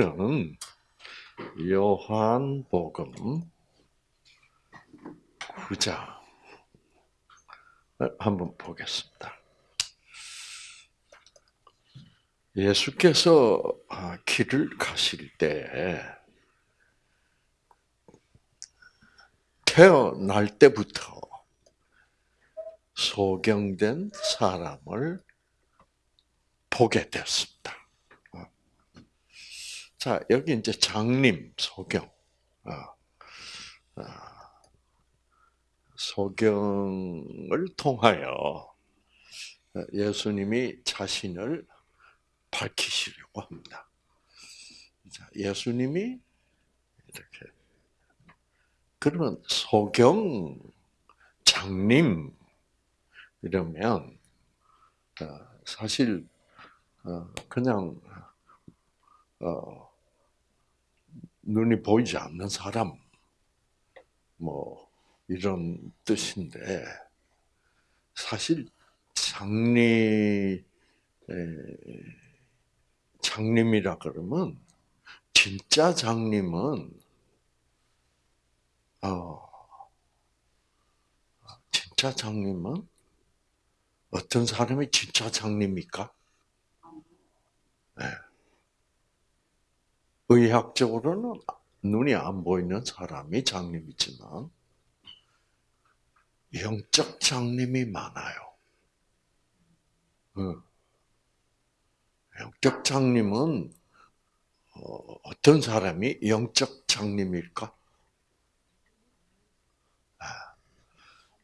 오늘은 요한복음 9장 한번 보겠습니다. 예수께서 아, 길을 가실 때 태어날 때부터 소경된 사람을 보게 됐습니다. 자, 여기 이제 장님, 소경. 어, 어, 소경을 통하여 예수님이 자신을 밝히시려고 합니다. 자, 예수님이 이렇게 그러면 소경 장님 이러면 어, 사실 그냥 눈이 보이지 않는 사람, 뭐, 이런 뜻인데, 사실 장님, 장님이라 그러면, 진짜 장님은, 어, 진짜 장님은 어떤 사람이 진짜 장님입니까? 네. 의학적으로는 눈이 안 보이는 사람이 장님이지만 영적 장님이 많아요. 영적 장님은 어, 어떤 사람이 영적 장님일까? 아,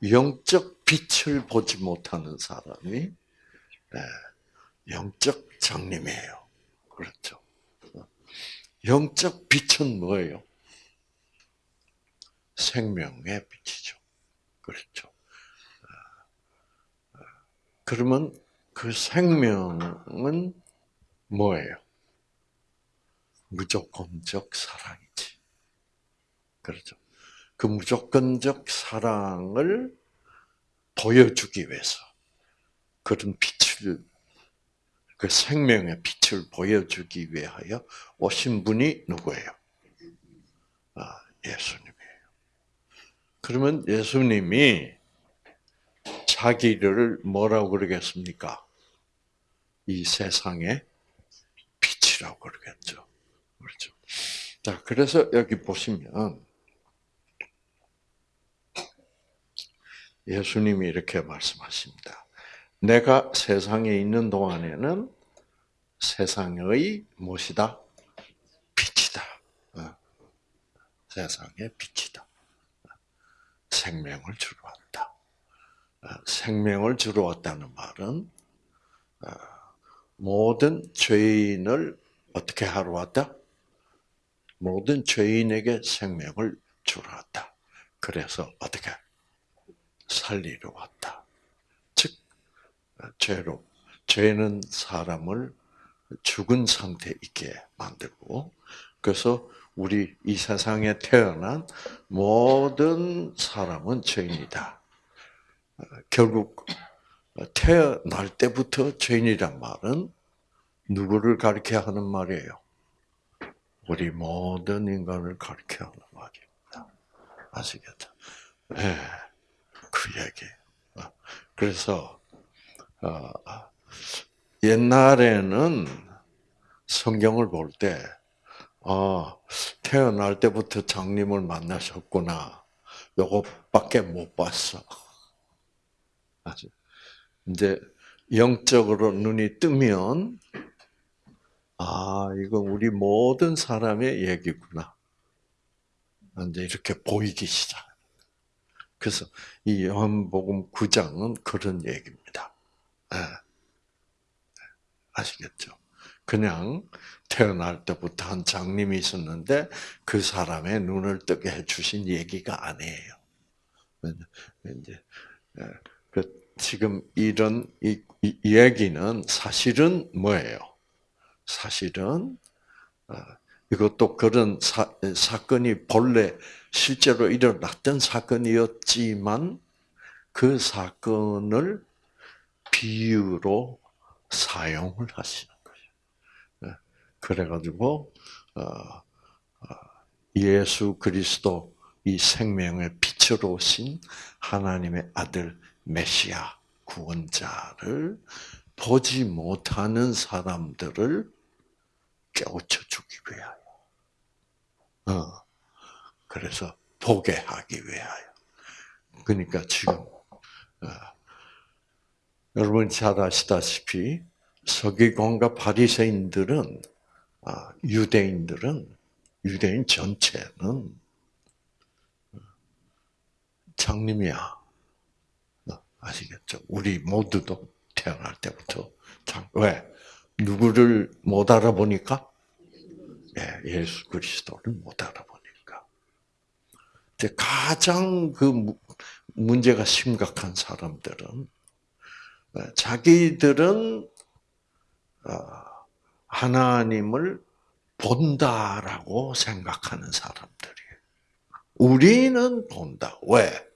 영적 빛을 보지 못하는 사람이 네, 영적 장님이에요. 그렇죠. 영적 빛은 뭐예요? 생명의 빛이죠. 그렇죠. 그러면 그 생명은 뭐예요? 무조건적 사랑이지. 그렇죠. 그 무조건적 사랑을 보여주기 위해서 그런 빛을 그 생명의 빛을 보여주기 위하여 오신 분이 누구예요? 아, 예수님이에요. 그러면 예수님이 자기를 뭐라고 그러겠습니까? 이 세상의 빛이라고 그러겠죠. 그렇죠. 자, 그래서 여기 보시면 예수님이 이렇게 말씀하십니다. 내가 세상에 있는 동안에는 세상의 무엇이다? 빛이다. 어. 세상의 빛이다. 생명을 주러 왔다. 어, 생명을 주러 왔다는 말은 어, 모든 죄인을 어떻게 하러 왔다? 모든 죄인에게 생명을 주러 왔다. 그래서 어떻게 살리러 왔다. 죄로 죄는 사람을 죽은 상태 있게 만들고 그래서 우리 이 세상에 태어난 모든 사람은 죄인이다. 결국 태어날 때부터 죄인이란 말은 누구를 가리켜 하는 말이에요? 우리 모든 인간을 가리켜 하는 말입니다. 아시겠죠? 네, 그 얘기. 그래서 어, 옛날에는 성경을 볼 때, 어, 태어날 때부터 장님을 만나셨구나. 요것밖에 못 봤어. 이제 영적으로 눈이 뜨면, 아, 이건 우리 모든 사람의 얘기구나. 이제 이렇게 보이기 시작. 그래서 이 요한복음 9장은 그런 얘기입니다. 네. 아시겠죠? 그냥 태어날 때부터 한 장님이 있었는데 그 사람의 눈을 뜨게 해주신 얘기가 아니에요. 이제 예, 그 지금 이런 이, 이 얘기는 사실은 뭐예요? 사실은 어, 이것도 그런 사, 사건이 본래 실제로 일어났던 사건이었지만 그 사건을 비유로 사용을 하시는 거예요. 예. 그래가지고 어, 어, 예수 그리스도 이 생명의 빛으로 오신 하나님의 아들 메시아 구원자를 보지 못하는 사람들을 깨우쳐 주기 위하여. 어. 그래서 보게 하기 위하여. 그러니까 지금 어, 여러분 잘 아시다시피 서기관과 바리새인들은 아, 유대인들은 유대인 전체는 장님이야. 어, 아시겠죠? 우리 모두도 태어날 때부터 장, 왜? 누구를 못 알아보니까? 예, 예수 그리스도를 못 알아보니까. 가장 그 문제가 심각한 사람들은 어, 자기들은 어, 하나님을 본다라고 생각하는 사람들이에요. 우리는 본다. 왜?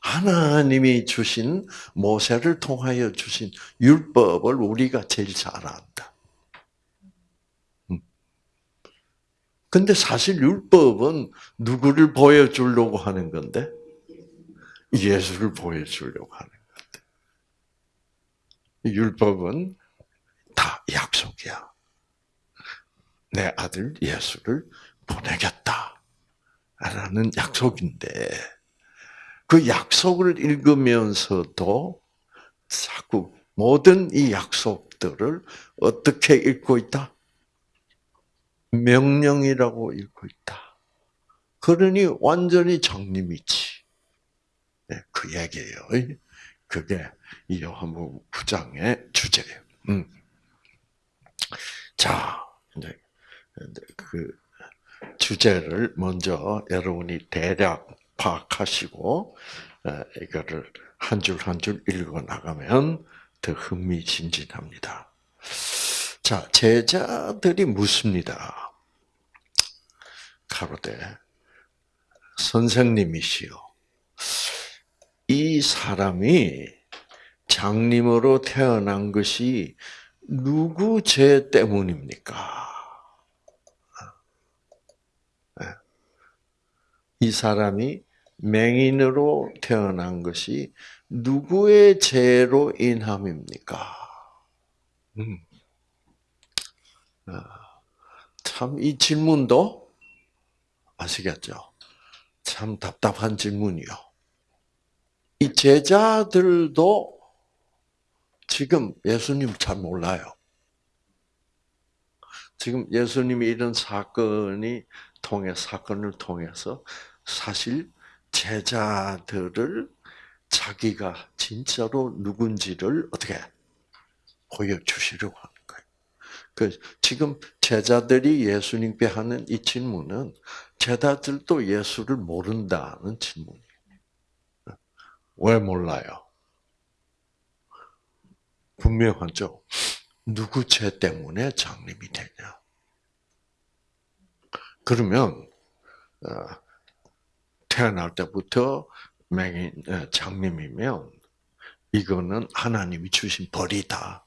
하나님이 주신 모세를 통하여 주신 율법을 우리가 제일 잘 안다. 음. 근데 사실 율법은 누구를 보여주려고 하는 건데? 예수를 보여주려고 하는. 율법은 다 약속이야. 내 아들 예수를 보내겠다. 라는 약속인데, 그 약속을 읽으면서도 자꾸 모든 이 약속들을 어떻게 읽고 있다? 명령이라고 읽고 있다. 그러니 완전히 장님이지. 네, 그 얘기예요. 그게 이 요한복음 9장의 주제예요. 음. 자, 이제 그 주제를 먼저 여러분이 대략 파악하시고 이거를 한 줄 한 줄 읽어 나가면 더 흥미진진합니다. 자, 제자들이 묻습니다. 가로되 선생님이시여 이 사람이 장님으로 태어난 것이 누구 죄 때문입니까? 이 사람이 맹인으로 태어난 것이 누구의 죄로 인함입니까? 음. 아, 참이 질문도 아시겠죠? 참 답답한 질문이요. 이 제자들도 지금 예수님 잘 몰라요. 지금 예수님이 이런 사건이 통해 사건을 통해서 사실 제자들을 자기가 진짜로 누군지를 어떻게 보여주시려고 하는 거예요. 그 지금 제자들이 예수님께 하는 이 질문은 제자들도 예수를 모른다는 질문이에요. 왜 몰라요? 분명하죠. 누구 죄 때문에 장님이 되냐? 그러면 어, 태어날 때부터 맹인 어, 장님이면 이거는 하나님이 주신 벌이다.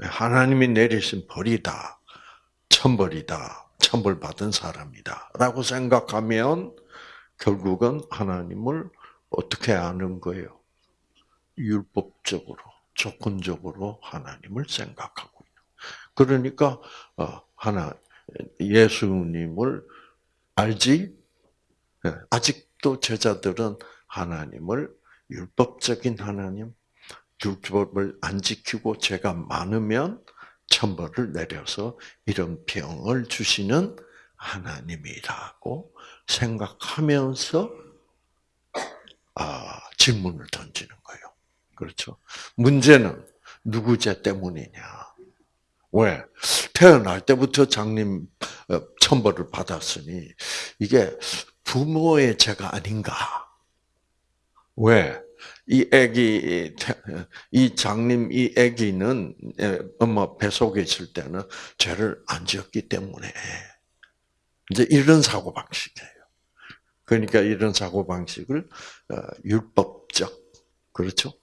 하나님이 내리신 벌이다. 천벌이다. 천벌 받은 사람이다. 라고 생각하면 결국은 하나님을 어떻게 아는 거예요? 율법적으로, 조건적으로 하나님을 생각하고 있는. 그러니까 어, 하나 예수님을 알지 예, 아직도 제자들은 하나님을 율법적인 하나님, 율법을 안 지키고 죄가 많으면 천벌을 내려서 이런 병을 주시는 하나님이라고 생각하면서 아, 질문을 던지는 거예요. 그렇죠? 문제는 누구 죄 때문이냐? 왜? 태어날 때부터 장님 어, 천벌을 받았으니 이게 부모의 죄가 아닌가? 왜? 이 아기 이 장님 이 아기는 엄마 뱃속에 있을 때는 죄를 안 지었기 때문에 이제 이런 사고 방식이에요. 그러니까 이런 사고 방식을 어, 율법적 그렇죠?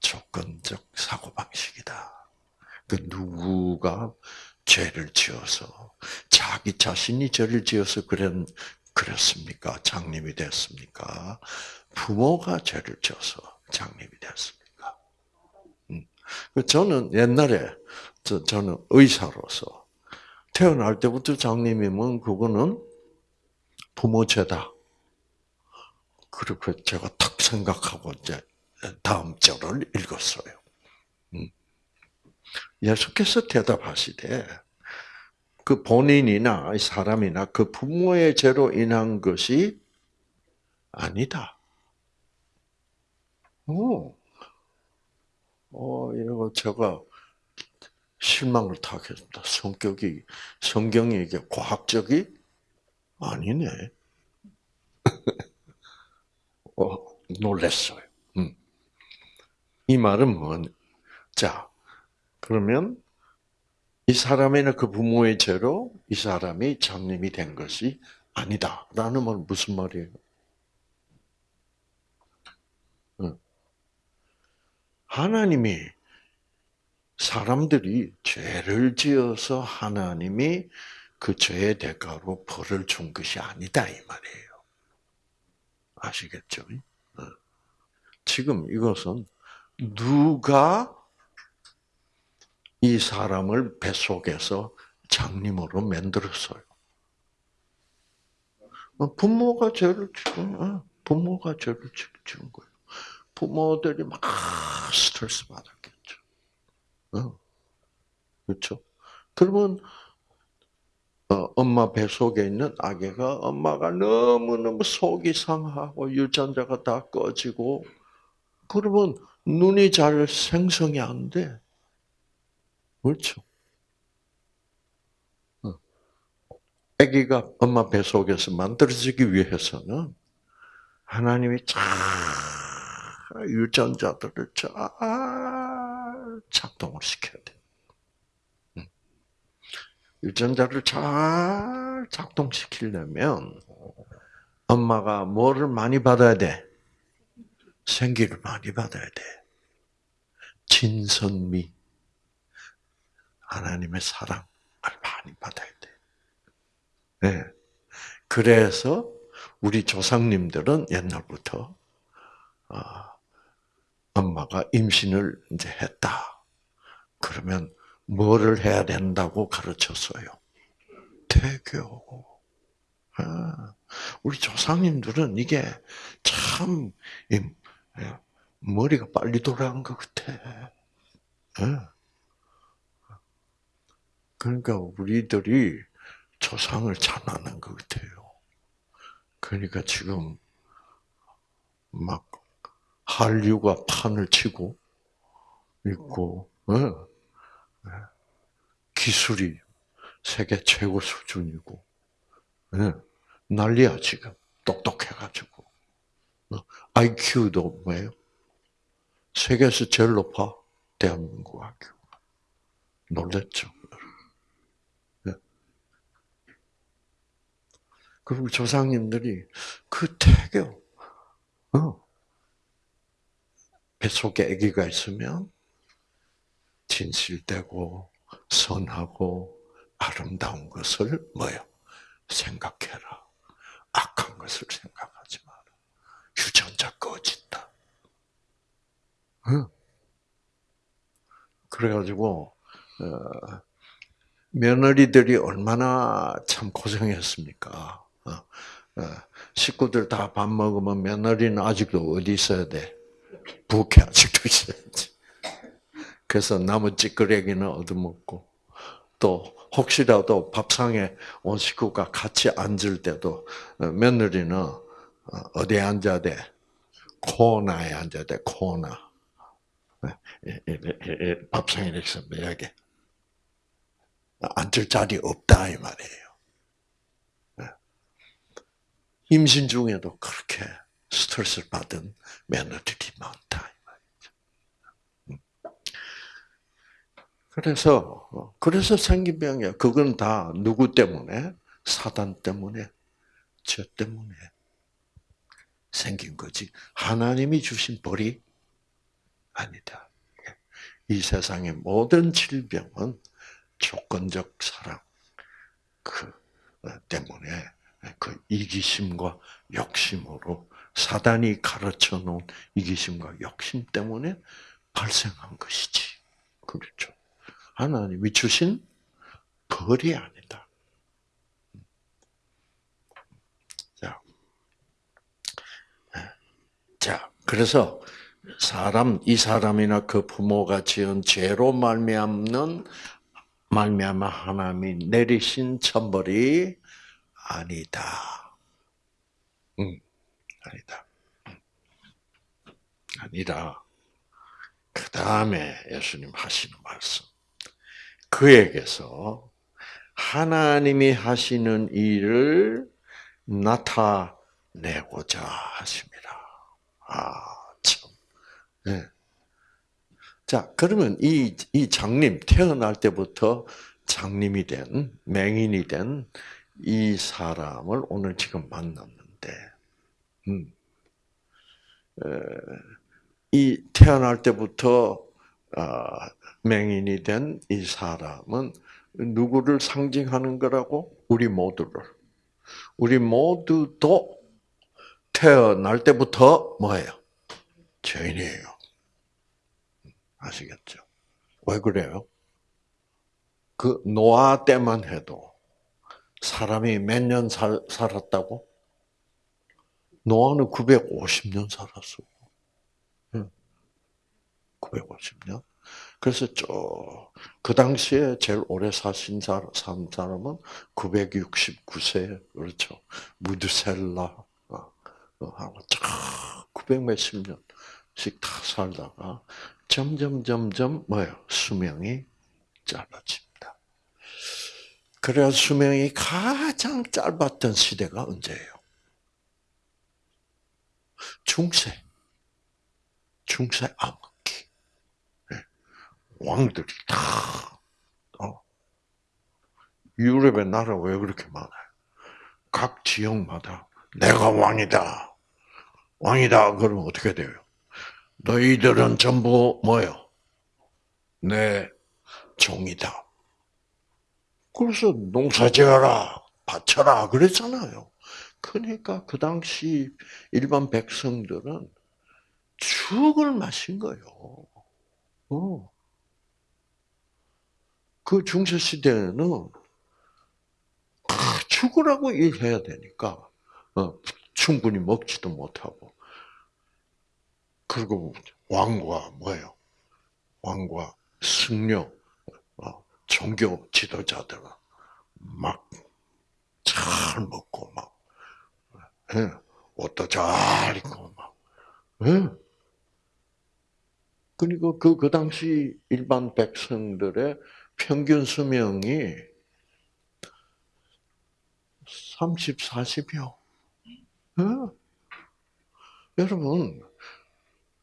조건적 사고 방식이다. 그 누구가 죄를 지어서 자기 자신이 죄를 지어서 그런 그랬습니까? 장님이 됐습니까? 부모가 죄를 지어서 장님이 됐습니까? 음. 저는 옛날에 저, 저는 의사로서 태어날 때부터 장님이면 그거는 부모 죄다. 그렇게 제가 탁 생각하고 이제 다음 절을 읽었어요. 음. 예수께서 대답하시되 그 본인이나 사람이나 그 부모의 죄로 인한 것이 아니다. 오, 어, 이거 제가 실망을 타겠습니다. 성격이, 성경이 이게 과학적이 아니네. 어, 놀랬어요. 음. 이 말은 뭔, 자, 그러면 이 사람이나 그 부모의 죄로 이 사람이 장님이 된 것이 아니다. 라는 말은 무슨 말이에요? 하나님이 사람들이 죄를 지어서 하나님이 그 죄의 대가로 벌을 준 것이 아니다 이 말이에요. 아시겠죠? 어. 지금 이것은 누가 이 사람을 뱃속에서 장님으로 만들었어요. 어, 부모가 죄를 지은, 어, 부모가 죄를 지은 거예요. 부모들이 막 스트레스 받았겠죠. 그렇죠? 그러면 엄마 뱃속에 있는 아기가 엄마가 너무너무 속이 상하고 유전자가 다 꺼지고 그러면 눈이 잘 생성이 안 돼. 그렇죠. 어. 아기가 엄마 뱃속에서 만들어지기 위해서는 하나님이 잘 유전자들을 잘 작동을 시켜야 돼. 유전자를 잘 작동시키려면 엄마가 뭐를 많이 받아야 돼? 생기를 많이 받아야 돼. 진선미. 하나님의 사랑을 많이 받아야 돼. 네. 그래서 우리 조상님들은 옛날부터 어, 엄마가 임신을 이제 했다. 그러면 뭐를 해야 된다고 가르쳤어요? 태교. 아, 우리 조상님들은 이게 참 머리가 빨리 돌아간 것 같아. 예. 그러니까 우리들이 조상을 잘 아는 것 같아요. 그러니까 지금 막 한류가 판을 치고 있고, 어? 네. 기술이 세계 최고 수준이고, 네. 난리야 지금 똑똑해가지고, IQ도 어? 뭐예요? 세계에서 제일 높아 대한민국 IQ. 놀랬죠. 그리고 조상님들이 그 태교, 어. 뱃속에 아기가 있으면 진실되고 선하고 아름다운 것을 뭐요? 생각해라. 악한 것을 생각하지 마라. 유전자 꺼진다. 응? 그래가지고 어, 며느리들이 얼마나 참 고생했습니까? 어, 어, 식구들 다 밥 먹으면 며느리는 아직도 어디 있어야 돼? 부엌에 아직도 있어야지. 그래서 남은 찌끄레기는 얻어먹고, 또 혹시라도 밥상에 온 식구가 같이 앉을 때도 어, 며느리는 어디에 앉아야 돼? 코너에 앉아야 돼, 코너. 밥상에 이렇게 서매하게 앉을 자리 없다 이 말이에요. 임신 중에도 그렇게 스트레스를 받은 며느리들이 많다. 그래서 그래서 생긴 병이야. 그건 다 누구 때문에? 사단 때문에, 죄 때문에 생긴 거지. 하나님이 주신 벌이 아니다. 이 세상의 모든 질병은 조건적 사랑 그 어, 때문에 그 이기심과 욕심으로 사단이 가르쳐 놓은 이기심과 욕심 때문에 발생한 것이지. 그렇죠. 하나님이 주신 벌이 아니다. 자, 자, 그래서 사람 이 사람이나 그 부모가 지은 죄로 말미암는 말미암아 하나님이 내리신 천벌이 아니다. 음, 아니다. 아니라 그 다음에 예수님 하시는 말씀. 그에게서 하나님이 하시는 일을 나타내고자 하십니다. 아, 참. 네. 자, 그러면 이, 이 장님, 태어날 때부터 장님이 된, 맹인이 된 이 사람을 오늘 지금 만났는데, 음, 에, 이 태어날 때부터 어, 맹인이 된 이 사람은 누구를 상징하는 거라고? 우리 모두를. 우리 모두도 태어날 때부터 뭐예요? 죄인이에요. 아시겠죠? 왜 그래요? 그 노아 때만 해도 사람이 몇 년 살았다고? 노아는 950년 살았어. 950년. 그래서 저그 당시에 제일 오래 사신 사람, 산 사람은 969세 그렇죠. 무드셀라 어, 어, 하고 쫙 900 몇십 년씩 다 살다가 점점 점점 뭐요 수명이 짧아집니다. 그래야 수명이 가장 짧았던 시대가 언제예요? 중세. 중세 암흑기. 네. 왕들이 다, 어. 유럽의 나라 왜 그렇게 많아요? 각 지역마다 내가 왕이다. 왕이다. 그러면 어떻게 돼요? 너희들은 전부 뭐요? 내 종이다. 그래서 농사 지어라, 바쳐라, 그랬잖아요. 그러니까 그 당시 일반 백성들은 죽을 마신 거예요. 어. 그 중세 시대는 죽으라고 일해야 되니까 어, 충분히 먹지도 못하고 그리고 왕과 뭐예요? 왕과 승려, 어, 종교 지도자들은 막 잘 먹고 막 예, 옷도 잘 입고 막 예. 그리고 그, 그 당시 일반 백성들의 평균 수명이 30, 40여. 예. 여러분,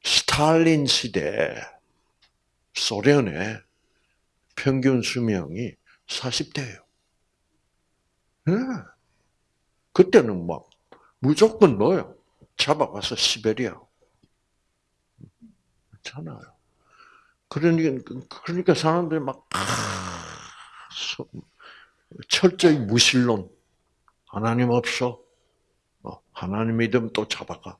스탈린 시대 소련의 평균 수명이 40대예요. 네. 그때는 막 무조건 뭐요? 잡아가서 시베리아. 그렇잖아요. 그러니까, 그러니까 사람들이 막, 철저히 무신론. 하나님 없어. 어, 하나님 믿으면 또 잡아가.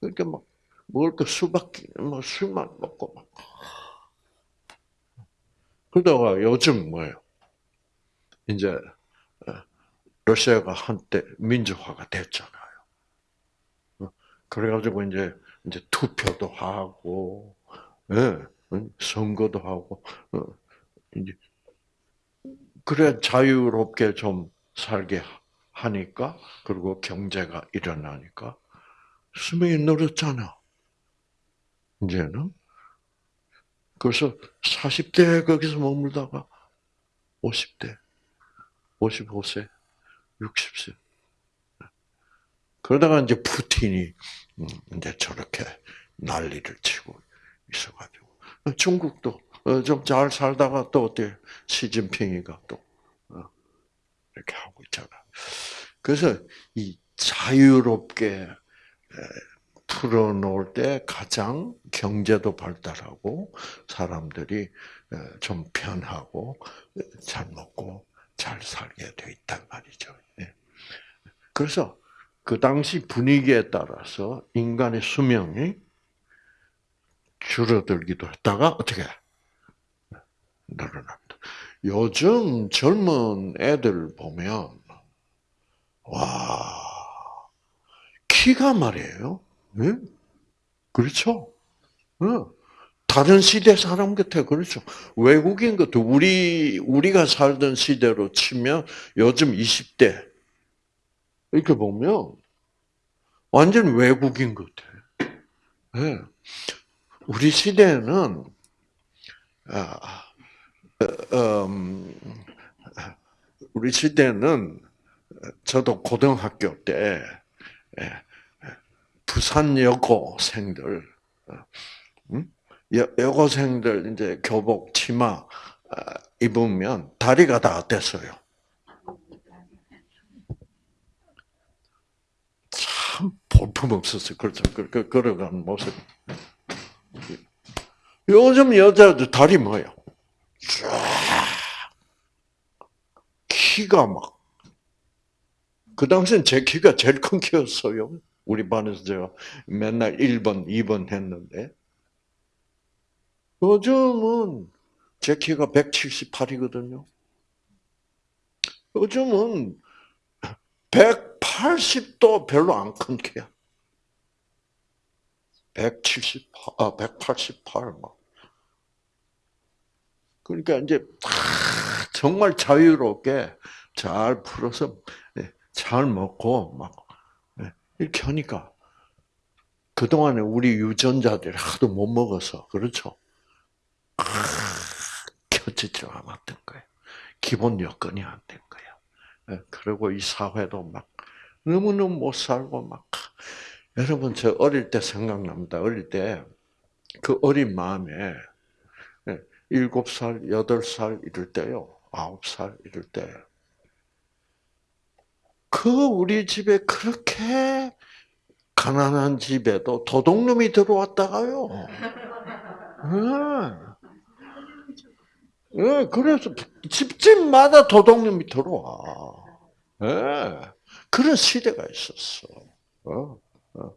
그러니까 막 먹을 거 수박, 뭐 술만 먹고 막. 그러다가 요즘 뭐예요? 이제 어, 러시아가 한때 민주화가 됐잖아요. 어, 그래가지고 이제 이제 투표도 하고, 예, 선거도 하고, 어, 이제 그래 자유롭게 좀 살게 하니까 그리고 경제가 일어나니까 수명이 늘었잖아. 이제는. 그래서 40대 거기서 머물다가 50대, 55세, 60세. 그러다가 이제 푸틴이 음, 이제 저렇게 난리를 치고 있어가지고 중국도 어, 좀잘 살다가 또 어때 시진핑이가 또 어, 이렇게 하고 있잖아. 그래서 이 자유롭게 풀어놓을 때 가장 경제도 발달하고 사람들이 좀 편하고 잘 먹고 잘 살게 돼 있단 말이죠. 예. 그래서 그 당시 분위기에 따라서 인간의 수명이 줄어들기도 했다가 어떻게 늘어납니다. 요즘 젊은 애들 보면 와 키가 말이에요. 네? 그렇죠? 네. 다른 시대 사람 같아 그렇죠. 외국인 것도 우리 우리가 살던 시대로 치면 요즘 20대 이렇게 보면 완전 외국인 같아. 네. 우리 시대는 아, 어, 음, 우리 시대는 저도 고등학교 때 예, 부산 여고생들, 어, 음? 여고생들 이제 교복 치마 아, 입으면 다리가 다 어땠어요? 참 볼품 없었어요. 그렇죠. 그, 그, 걸어가는 모습. 요즘 여자들 다리 뭐예요? 쫙 키가 막. 그 당시엔 제 키가 제일 큰 키였어요. 우리 반에서 제가 맨날 1번, 2번 했는데. 요즘은 제 키가 178이거든요. 요즘은 180도 별로 안큰 키야. 178, 아, 188, 막. 그러니까 이제 정말 자유롭게 잘 풀어서 예, 잘 먹고 막 예, 이렇게 하니까 그 동안에 우리 유전자들이 하도 못 먹어서 그렇죠. 켜지지가 않았던 거예요. 기본 여건이 안 된 거예요. 예, 그리고 이 사회도 막 너무너무 못 살고 막 여러분 저 어릴 때 생각납니다. 어릴 때 그 어린 마음에 일곱 살, 여덟 살 이럴 때요. 아홉 살 이럴 때. 그 우리 집에 그렇게 가난한 집에도 도둑놈이 들어왔다가요. 예. 예, 그래서 집집마다 도둑놈이 들어와. 예. 그런 시대가 있었어. 어, 어.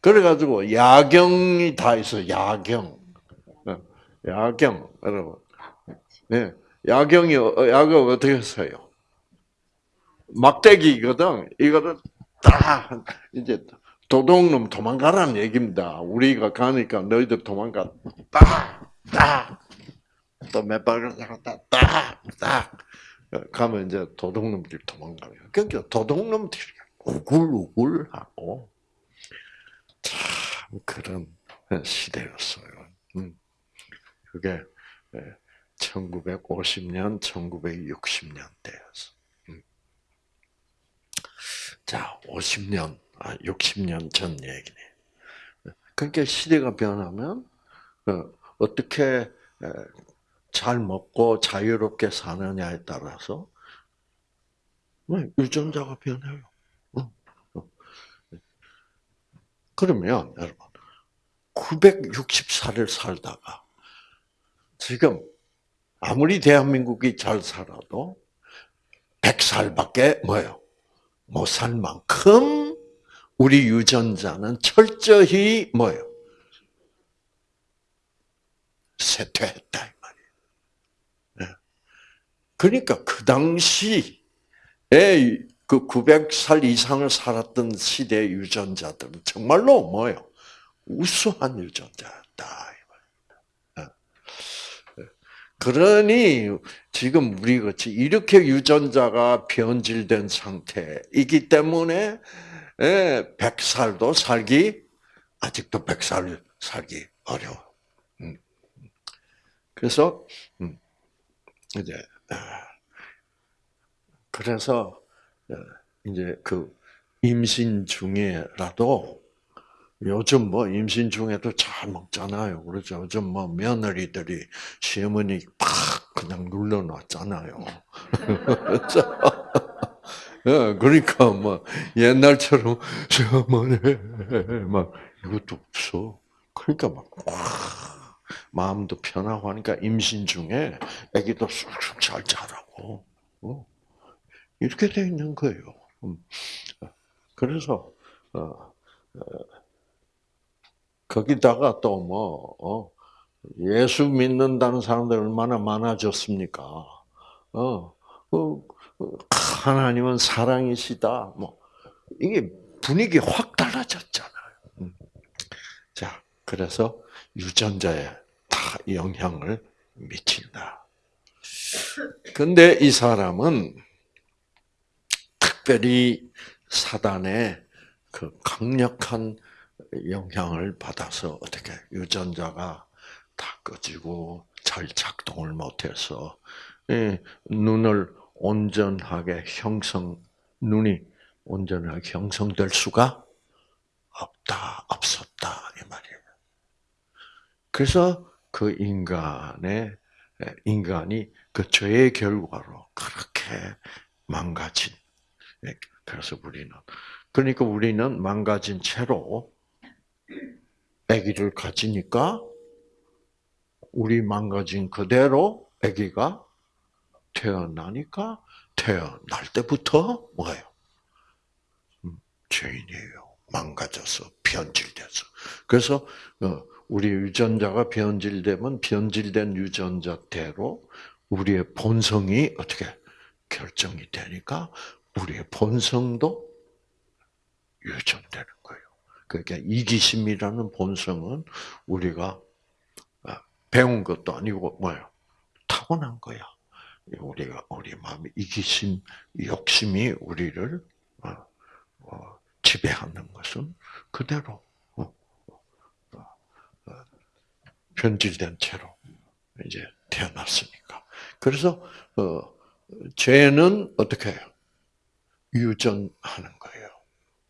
그래가지고 야경이 다 있어. 야경. 야경, 여러분. 네. 야경이, 야경 어떻게 써요? 막대기거든. 이거를 딱, 이제, 도둑놈 도망가라는 얘기입니다. 우리가 가니까 너희들 도망가. 딱! 딱! 또 몇 발을 나갔다. 딱! 딱! 가면 이제 도둑놈들이 도망가요. 그러니까 도둑놈들이 우글우글하고, 참, 그런 시대였어요. 음. 그게 1950년, 1960년대였어. 음. 자, 50년, 60년 아, 전 얘기네. 그러니까 시대가 변하면 어, 어떻게 잘 먹고 자유롭게 사느냐에 따라서 뭐, 유전자가 변해요. 그러면 여러분 960살을 살다가 지금 아무리 대한민국이 잘 살아도 100살밖에 뭐예요? 못 살 만큼 우리 유전자는 철저히 뭐예요? 쇠퇴했다. 그러니까 그 당시에 그 900살 이상을 살았던 시대 유전자들은 정말로 뭐예요? 우수한 유전자였다. 그러니 지금 우리 같이 이렇게 유전자가 변질된 상태이기 때문에 100살도 예, 살기 아직도 100살 살기 어려워. 음. 그래서 음, 이제 아, 그래서 어, 이제 그 임신 중에라도 요즘 뭐 임신 중에도 잘 먹잖아요. 그렇죠. 요즘 뭐 며느리들이 시어머니 팍 그냥 눌러놨잖아요. 예, 그러니까 뭐 옛날처럼 어머니 막 이것도 없어. 그러니까 막 마음도 편하고 하니까 임신 중에 아기도 쑥쑥 잘 자라고 어. 이렇게 돼 있는 거예요. 음. 그래서 어, 어, 거기다가 또뭐 어, 예수 믿는다는 사람들 얼마나 많아졌습니까? 어, 어, 하나님은 사랑이시다. 뭐 이게 분위기 확 달라졌잖아요. 음. 자, 그래서 유전자에 다 영향을 미친다. 근데 이 사람은 특별히 사단의 그 강력한 영향을 받아서 어떻게 유전자가 다 꺼지고 잘 작동을 못해서 예, 눈을 온전하게 형성 눈이 온전하게 형성될 수가 없다 없었다 이 말이에요. 그래서 그 인간의 인간이 그 죄의 결과로 그렇게 망가진. 그래서 우리는 그러니까 우리는 망가진 채로 아기를 가지니까 우리 망가진 그대로 아기가 태어나니까 태어날 때부터 뭐예요? 음, 죄인이에요. 망가져서 변질돼서. 그래서 어, 우리 유전자가 변질되면 변질된 유전자대로 우리의 본성이 어떻게 결정이 되니까 우리의 본성도 유전되는 거예요. 그러니까 이기심이라는 본성은 우리가 아, 배운 것도 아니고 뭐예요? 타고난 거야. 우리가 우리 마음의 이기심, 욕심이 우리를 어, 어, 지배하는 것은 그대로 어, 변질된 채로 이제 태어났으니까. 그래서 죄는 어떻게 해요? 유전하는 거예요.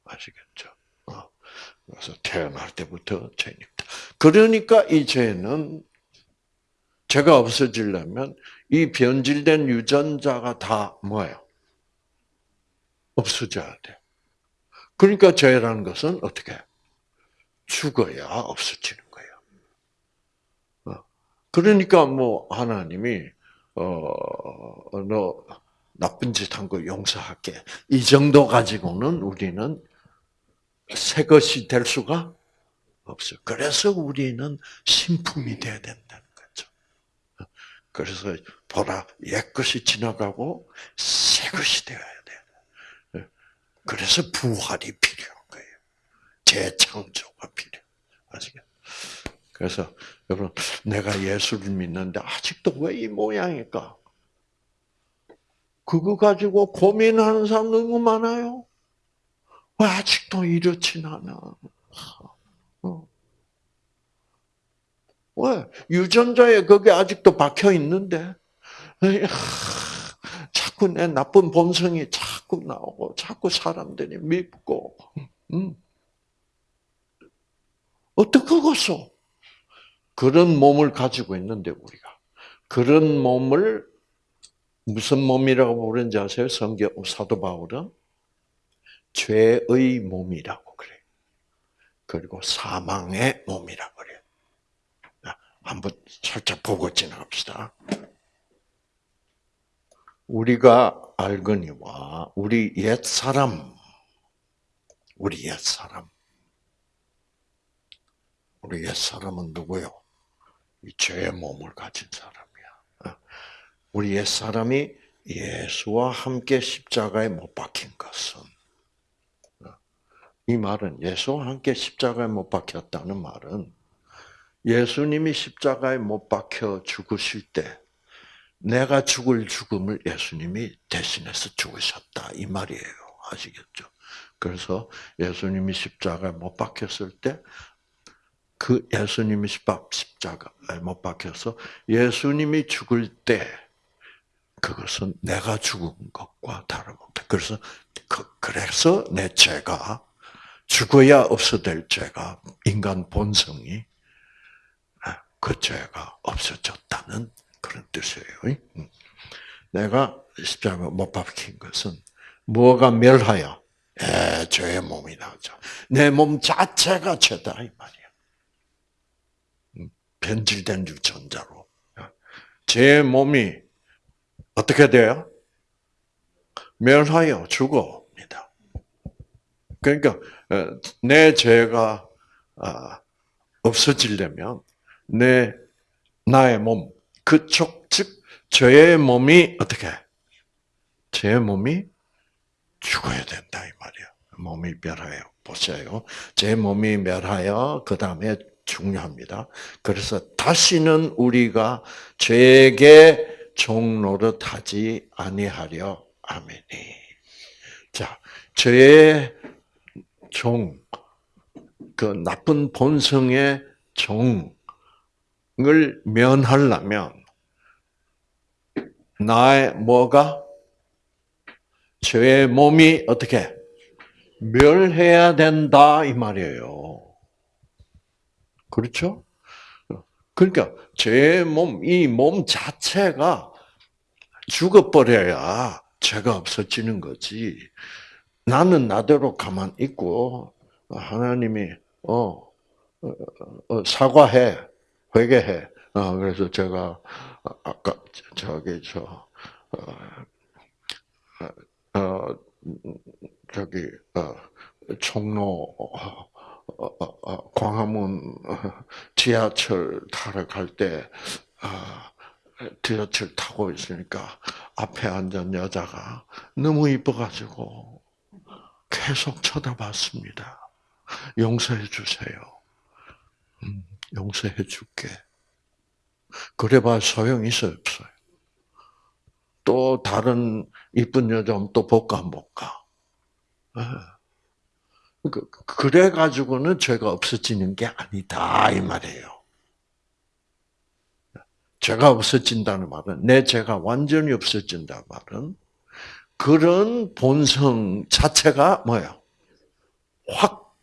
아시겠죠? 그래서 태어날 때부터 죄입니다. 그러니까 이 죄는 죄가 없어지려면 이 변질된 유전자가 다 뭐예요? 없어져야 돼. 그러니까 죄라는 것은 어떻게? 죽어야 없어지는. 어. 그러니까 뭐 하나님이 어너 나쁜 짓 한 거 용서할게 이 정도 가지고는 우리는 새 것이 될 수가 없어요. 그래서 우리는 신품이 돼야 된다는 거죠. 그래서 보라 옛 것이 지나가고 새 것이 되어야 돼. 그래서 부활이 필요한 거예요. 재창조가 필요. 아시겠? 그래서 여러분 내가 예수를 믿는데 아직도 왜 이 모양일까? 그거 가지고 고민하는 사람 너무 많아요. 왜 아직도 이렇진 않아? 어. 왜? 유전자에 그게 아직도 박혀 있는데, 자꾸 내 나쁜 본성이 자꾸 나오고, 자꾸 사람들이 밉고, 음. 어떡하겠어? 그런 몸을 가지고 있는데, 우리가. 그런 몸을 무슨 몸이라고 부르는지 아세요? 성경, 사도 바울은? 죄의 몸이라고 그래. 그리고 사망의 몸이라고 그래. 한번 살짝 보고 지나갑시다. 우리가 알거니와 우리 옛 사람, 우리 옛 사람, 우리 옛 사람은 누구요? 이 죄의 몸을 가진 사람이야. 우리 옛 사람이 예수와 함께 십자가에 못 박힌 것은 이 말은 예수와 함께 십자가에 못 박혔다는 말은 예수님이 십자가에 못 박혀 죽으실 때 내가 죽을 죽음을 예수님이 대신해서 죽으셨다 이 말이에요. 아시겠죠? 그래서 예수님이 십자가에 못 박혔을 때 그 예수님이 십자가에 못 박혀서 예수님이 죽을 때 그것은 내가 죽은 것과 다름없다. 그래서 그, 그래서 내 죄가 죽어야 없어질 죄가 인간 본성이 아, 그 죄가 없어졌다는 그런 뜻이에요. 음. 내가 십자가 못 박힌 것은 뭐가 멸하여? 예, 죄의 몸이 나오죠. 내 몸 자체가 죄다 이 말이야. 음, 변질된 유전자로. 제 몸이 어떻게 돼요? 멸하여 죽어입니다. 그러니까 어, 내 죄가 아, 없어지려면 내 나의 몸 그쪽 즉 죄의 몸이 어떻게 죄의 몸이 죽어야 된다 이 말이야. 몸이 멸하여 보세요. 제 몸이 멸하여 그 다음에 중요합니다. 그래서 다시는 우리가 죄에게 종노릇하지 아니하려 아멘이. 자, 죄의 종, 그 나쁜 본성의 종을 면하려면 나의 뭐가 죄의 몸이 어떻게 멸해야 된다 이 말이에요. 그렇죠? 그러니까 죄의 몸, 이 몸 자체가 죽어버려야 죄가 없어지는 거지. 나는 나대로 가만 있고 하나님이 어, 어, 어 사과해, 회개해. 어, 그래서 제가 아까 저기 저 어, 어, 저기 어, 총로 어, 광화문 지하철 타러 갈 때 지하철 타고 있으니까 앞에 앉은 여자가 너무 이뻐가지고 계속 쳐다봤습니다. 용서해 주세요. 음, 용서해 줄게. 그래봐 소용 있어 없어요. 또 다른 이쁜 여자 또 볼까 안 볼까. 예. 그, 그래 가지고는 죄가 없어지는 게 아니다 이 말이에요. 죄가 없어진다는 말은 내 죄가 완전히 없어진다는 말은 그런 본성 자체가 뭐야? 확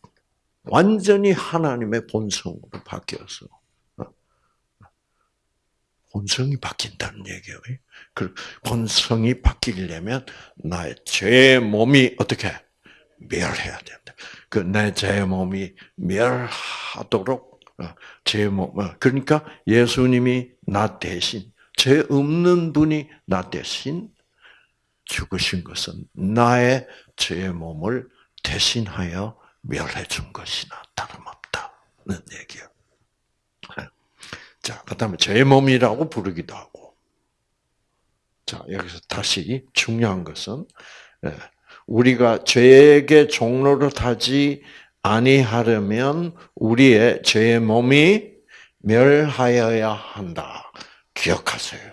완전히 하나님의 본성으로 바뀌어서 어? 본성이 바뀐다는 얘기예요. 그 본성이 바뀌려면 나의 죄 몸이 어떻게 멸해야 된다. 그내죄 몸이 멸하도록 어, 제 몸, 어, 그러니까 예수님이 나 대신 죄 없는 분이 나 대신 죽으신 것은 나의 죄 몸을 대신하여 멸해 준 것이나 다름없다는 얘기예요. 네. 자, 그다음에 죄 몸이라고 부르기도 하고. 자, 여기서 다시 중요한 것은 예, 우리가 죄에게 종로를 타지 아니하려면 우리의 죄의 몸이 멸하여야 한다. 기억하세요.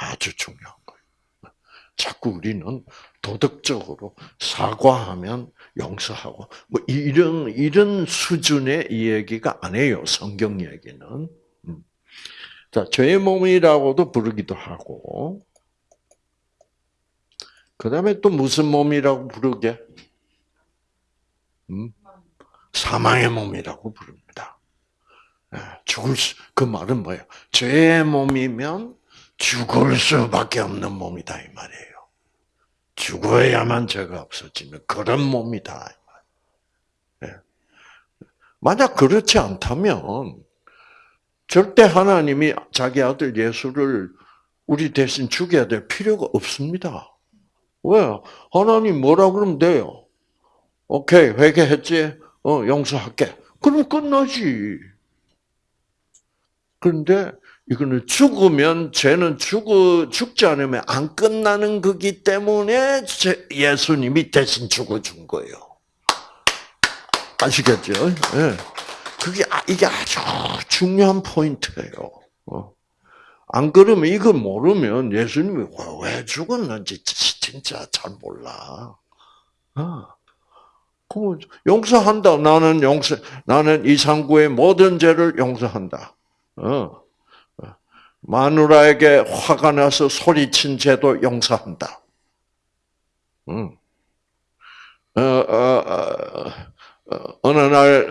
아주 중요한 거예요. 자꾸 우리는 도덕적으로 사과하면 용서하고 뭐 이런 이런 수준의 이야기가 아니에요. 성경 얘기는. 음. 자, 죄의 몸이라고도 부르기도 하고 그 다음에 또 무슨 몸이라고 부르게? 음? 사망의 몸이라고 부릅니다. 예, 죽을 수, 그 말은 뭐예요? 죄의 몸이면 죽을 수밖에 없는 몸이다, 이 말이에요. 죽어야만 죄가 없어지는 그런 몸이다. 예. 만약 그렇지 않다면, 절대 하나님이 자기 아들 예수를 우리 대신 죽여야 될 필요가 없습니다. 왜? 하나님 뭐라 그러면 돼요. 오케이, 회개했지? 어, 용서할게. 그럼 끝나지. 그런데 이거는 죽으면 죄는 죽어 죽지 않으면 안 끝나는 거기 때문에 예수님이 대신 죽어준 거예요. 아시겠죠? 네. 그게 아, 이게 아주 중요한 포인트예요. 어. 안 그러면 이걸 모르면 예수님이 왜 죽었는지 진짜 잘 몰라. 어. 그럼 용서한다. 나는 용서, 나는 이상구의 모든 죄를 용서한다. 어. 마누라에게 화가 나서 소리친 죄도 용서한다. 응. 어, 어, 어, 어느 날,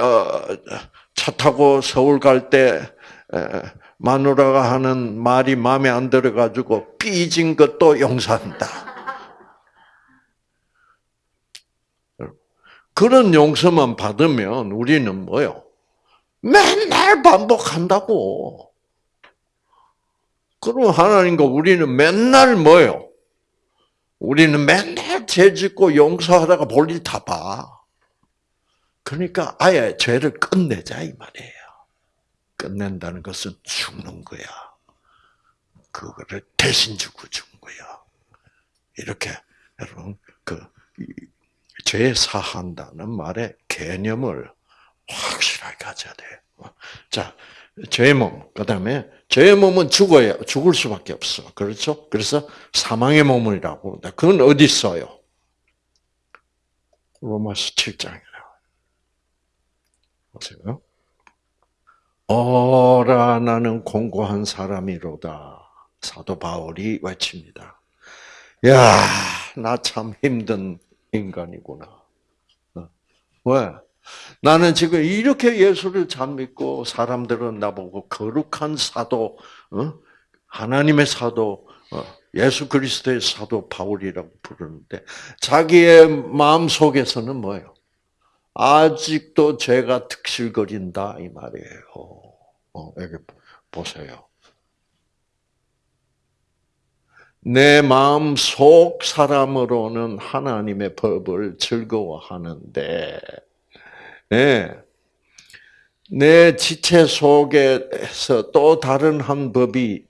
차 타고 서울 갈때 마누라가 하는 말이 마음에 안 들어가지고 삐진 것도 용서한다. 그런 용서만 받으면 우리는 뭐요? 맨날 반복한다고. 그럼 하나님과 우리는 맨날 뭐요? 우리는 맨날 죄 짓고 용서하다가 볼일 다 봐. 그러니까 아예 죄를 끝내자 이 말이에요. 끝낸다는 것은 죽는 거야. 그거를 대신 주고 죽은 거야. 이렇게 여러분 그죄 사한다는 말의 개념을 확실하게 가져야 돼. 자, 죄의 몸. 그다음에 죄의 몸은 죽어야 죽을 수밖에 없어. 그렇죠? 그래서 사망의 몸이라고. 그건 어디 있어요? 로마서 7장에 보세요. 어라 나는 공고한 사람이로다. 사도 바울이 외칩니다. 야, 나 참 힘든 인간이구나. 어. 왜? 나는 지금 이렇게 예수를 잘 믿고 사람들은 나보고 거룩한 사도, 어? 하나님의 사도, 어? 예수 그리스도의 사도 바울이라고 부르는데 자기의 마음 속에서는 뭐예요? 아직도 죄가 득실거린다 이 말이에요. 어, 여기 보세요. 내 마음 속 사람으로는 하나님의 법을 즐거워하는데, 네. 내 지체 속에서 또 다른 한 법이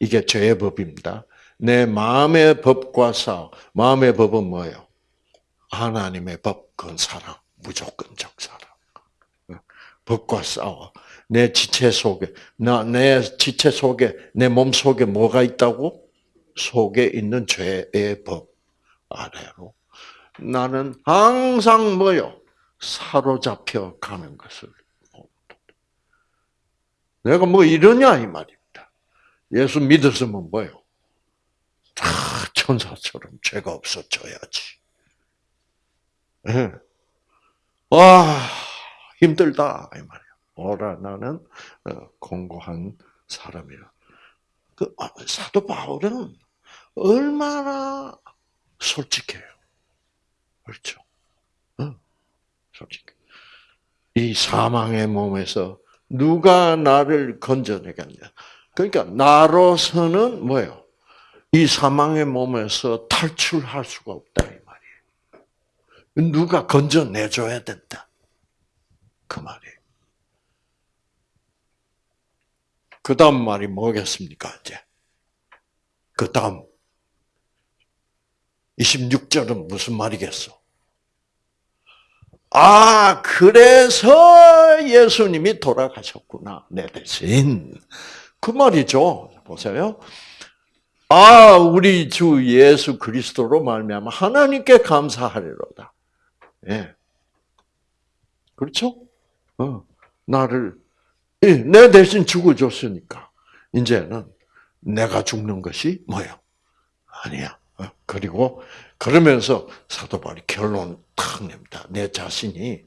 이게 죄의 법입니다. 내 마음의 법과 싸 마음의 법은 뭐예요? 하나님의 법, 그건 사랑. 무조건적 사랑. 법과 싸워. 내 지체 속에, 나, 내 지체 속에, 내 몸 속에 뭐가 있다고? 속에 있는 죄의 법 아래로. 나는 항상 뭐요? 사로잡혀 가는 것을. 내가 뭐 이러냐, 이 말입니다. 예수 믿었으면 뭐요? 다 천사처럼 죄가 없어져야지. 네. 와 힘들다 이 말이야. 오라 나는 어, 공고한 사람이라. 그 아, 사도 바울은 얼마나 솔직해요. 그렇죠. 응. 솔직해. 이 사망의 몸에서 누가 나를 건져내겠냐. 그러니까 나로서는 뭐예요? 이 사망의 몸에서 탈출할 수가 없다. 누가 건져내줘야 된다. 그 말이에요. 그 다음 말이 뭐겠습니까, 이제? 그 다음. 26절은 무슨 말이겠어? 아, 그래서 예수님이 돌아가셨구나, 내 대신. 그 말이죠. 보세요. 아, 우리 주 예수 그리스도로 말미암아 하나님께 감사하리로다. 예. 그렇죠? 어, 나를, 예, 내 대신 죽어줬으니까, 이제는 내가 죽는 것이 뭐예요? 아니야. 어, 그리고, 그러면서 사도 바울이 결론 탁 냅니다. 내 자신이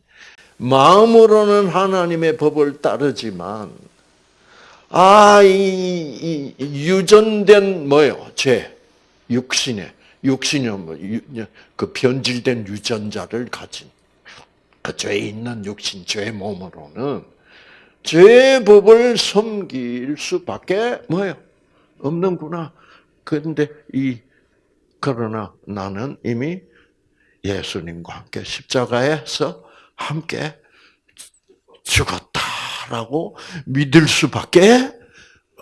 마음으로는 하나님의 법을 따르지만, 아, 이, 이 유전된 뭐예요? 죄, 육신에 육신이 뭐, 그 변질된 유전자를 가진 그 죄에 있는 육신, 죄의 몸으로는 죄의 법을 섬길 수밖에 뭐예요? 없는구나. 그런데 이 그러나 나는 이미 예수님과 함께 십자가에서 함께 죽었다라고 믿을 수밖에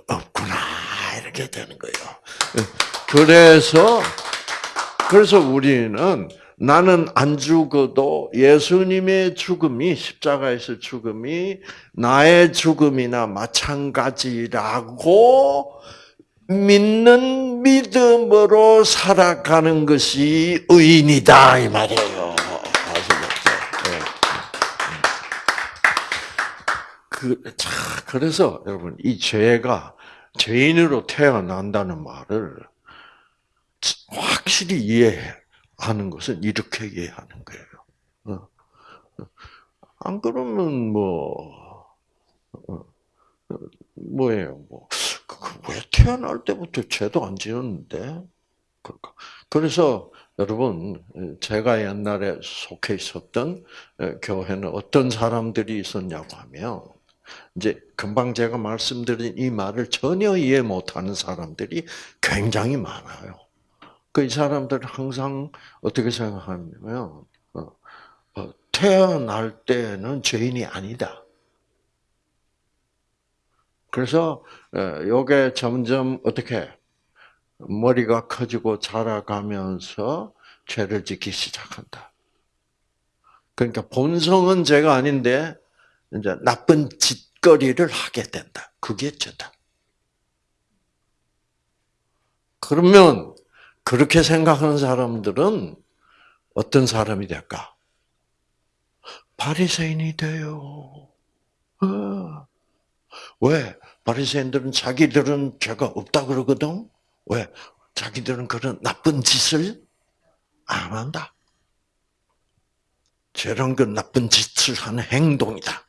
없구나 이렇게 되는 거예요. 그래서 그래서 우리는 나는 안 죽어도 예수님의 죽음이 십자가에서 죽음이 나의 죽음이나 마찬가지라고 믿는 믿음으로 살아가는 것이 의인이다 이 말이에요. 네. 그, 자, 그래서 여러분 이 죄가 죄인으로 태어난다는 말을 확실히 이해하는 것은 이렇게 이해하는 거예요. 어. 안 그러면 뭐 어, 뭐예요? 뭐왜 그, 태어날 때부터 죄도 안 지었는데? 그러니까. 그래서 여러분, 제가 옛날에 속해 있었던 교회는 어떤 사람들이 있었냐고 하면, 이제 금방 제가 말씀드린 이 말을 전혀 이해 못하는 사람들이 굉장히 많아요. 그이 사람들은 항상 어떻게 생각하냐면, 어, 어, 태어날 때는 죄인이 아니다. 그래서 요게 점점 어떻게 머리가 커지고 자라가면서 죄를 짓기 시작한다. 그러니까 본성은 죄가 아닌데 이제 나쁜 짓거리를 하게 된다. 그게 죄다. 그러면 그렇게 생각하는 사람들은 어떤 사람이 될까? 바리새인이 돼요. 어. 왜? 바리새인들은 자기들은 죄가 없다 그러거든. 왜? 자기들은 그런 나쁜 짓을 안 한다. 죄는 그 나쁜 짓을 하는 행동이다.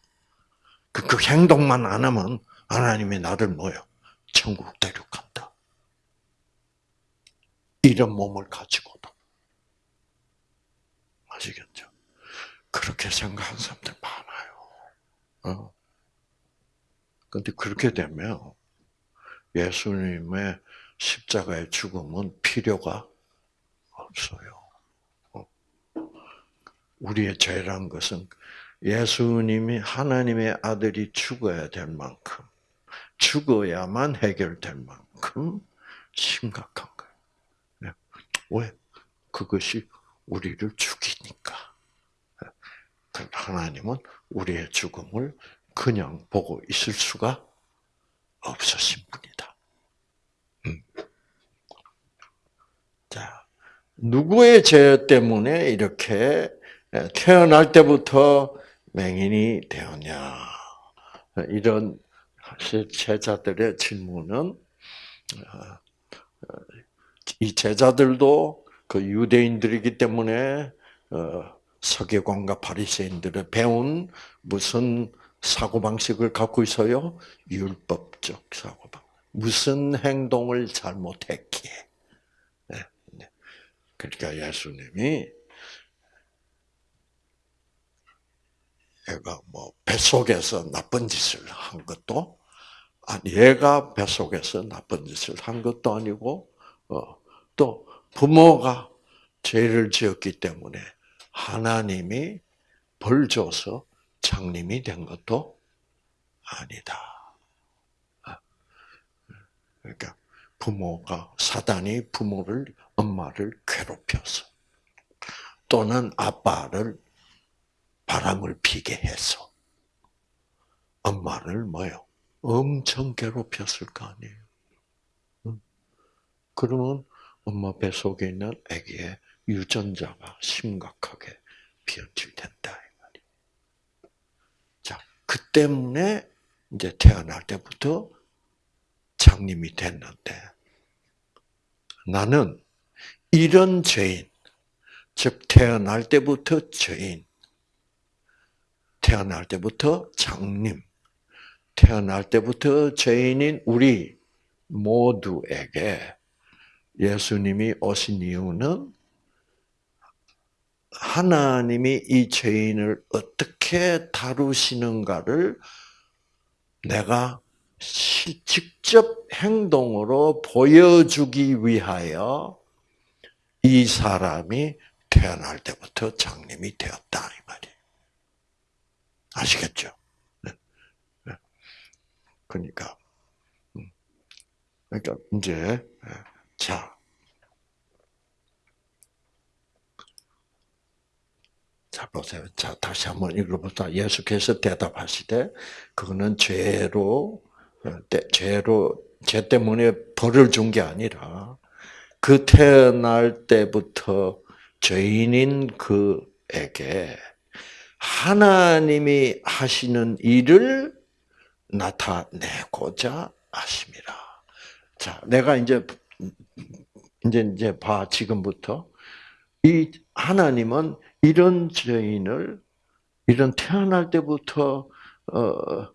그, 그 행동만 안 하면 하나님이 나를 뭐요? 천국 데려간다. 이런 몸을 가지고도. 아시겠죠? 그렇게 생각하는 사람들 많아요. 어? 근데 그렇게 되면 예수님의 십자가의 죽음은 필요가 없어요. 어. 우리의 죄란 것은 예수님이 하나님의 아들이 죽어야 될 만큼, 죽어야만 해결될 만큼 심각한. 왜? 그것이 우리를 죽이니까. 그 하나님은 우리의 죽음을 그냥 보고 있을 수가 없으신 분이다. 음. 자, 누구의 죄 때문에 이렇게 태어날 때부터 맹인이 되었냐? 이런 제자들의 질문은 어, 이 제자들도 그 유대인들이기 때문에 어, 서기관과 바리새인들의 배운 무슨 사고 방식을 갖고 있어요? 율법적 사고 방. 무슨 행동을 잘못했기에. 네, 네. 그러니까 예수님이 얘가 뭐 뱃속에서 나쁜 짓을 한 것도 아니 얘가 뱃속에서 나쁜 짓을 한 것도 아니고 어, 또 부모가 죄를 지었기 때문에 하나님이 벌 줘서 장님이 된 것도 아니다. 아, 그러니까 부모가 사단이 부모를 엄마를 괴롭혀서 또는 아빠를 바람을 피게 해서 엄마를 뭐요? 엄청 괴롭혔을 거 아니에요. 그러면 엄마 뱃속에 있는 아기의 유전자가 심각하게 변질된다. 그 때문에 이제 태어날 때부터 장님이 됐는데 나는 이런 죄인, 즉 태어날 때부터 죄인, 태어날 때부터 장님, 태어날 때부터 죄인인 우리 모두에게 예수님이 오신 이유는 하나님이 이 죄인을 어떻게 다루시는가를 내가 직접 행동으로 보여주기 위하여 이 사람이 태어날 때부터 장님이 되었다 이 말이에요. 아시겠죠? 네. 네. 그러니까 음. 그러니까 이제 네. 자 자 보세요. 자 다시 한번 읽어보자. 예수께서 대답하시되 그거는 죄로 어, 죄로 죄 때문에 벌을 준 게 아니라 그 태어날 때부터 죄인인 그에게 하나님이 하시는 일을 나타내고자 하심이라. 자, 내가 이제 이제 이제 봐 지금부터 이 하나님은 이런 죄인을 이런 태어날 때부터 어,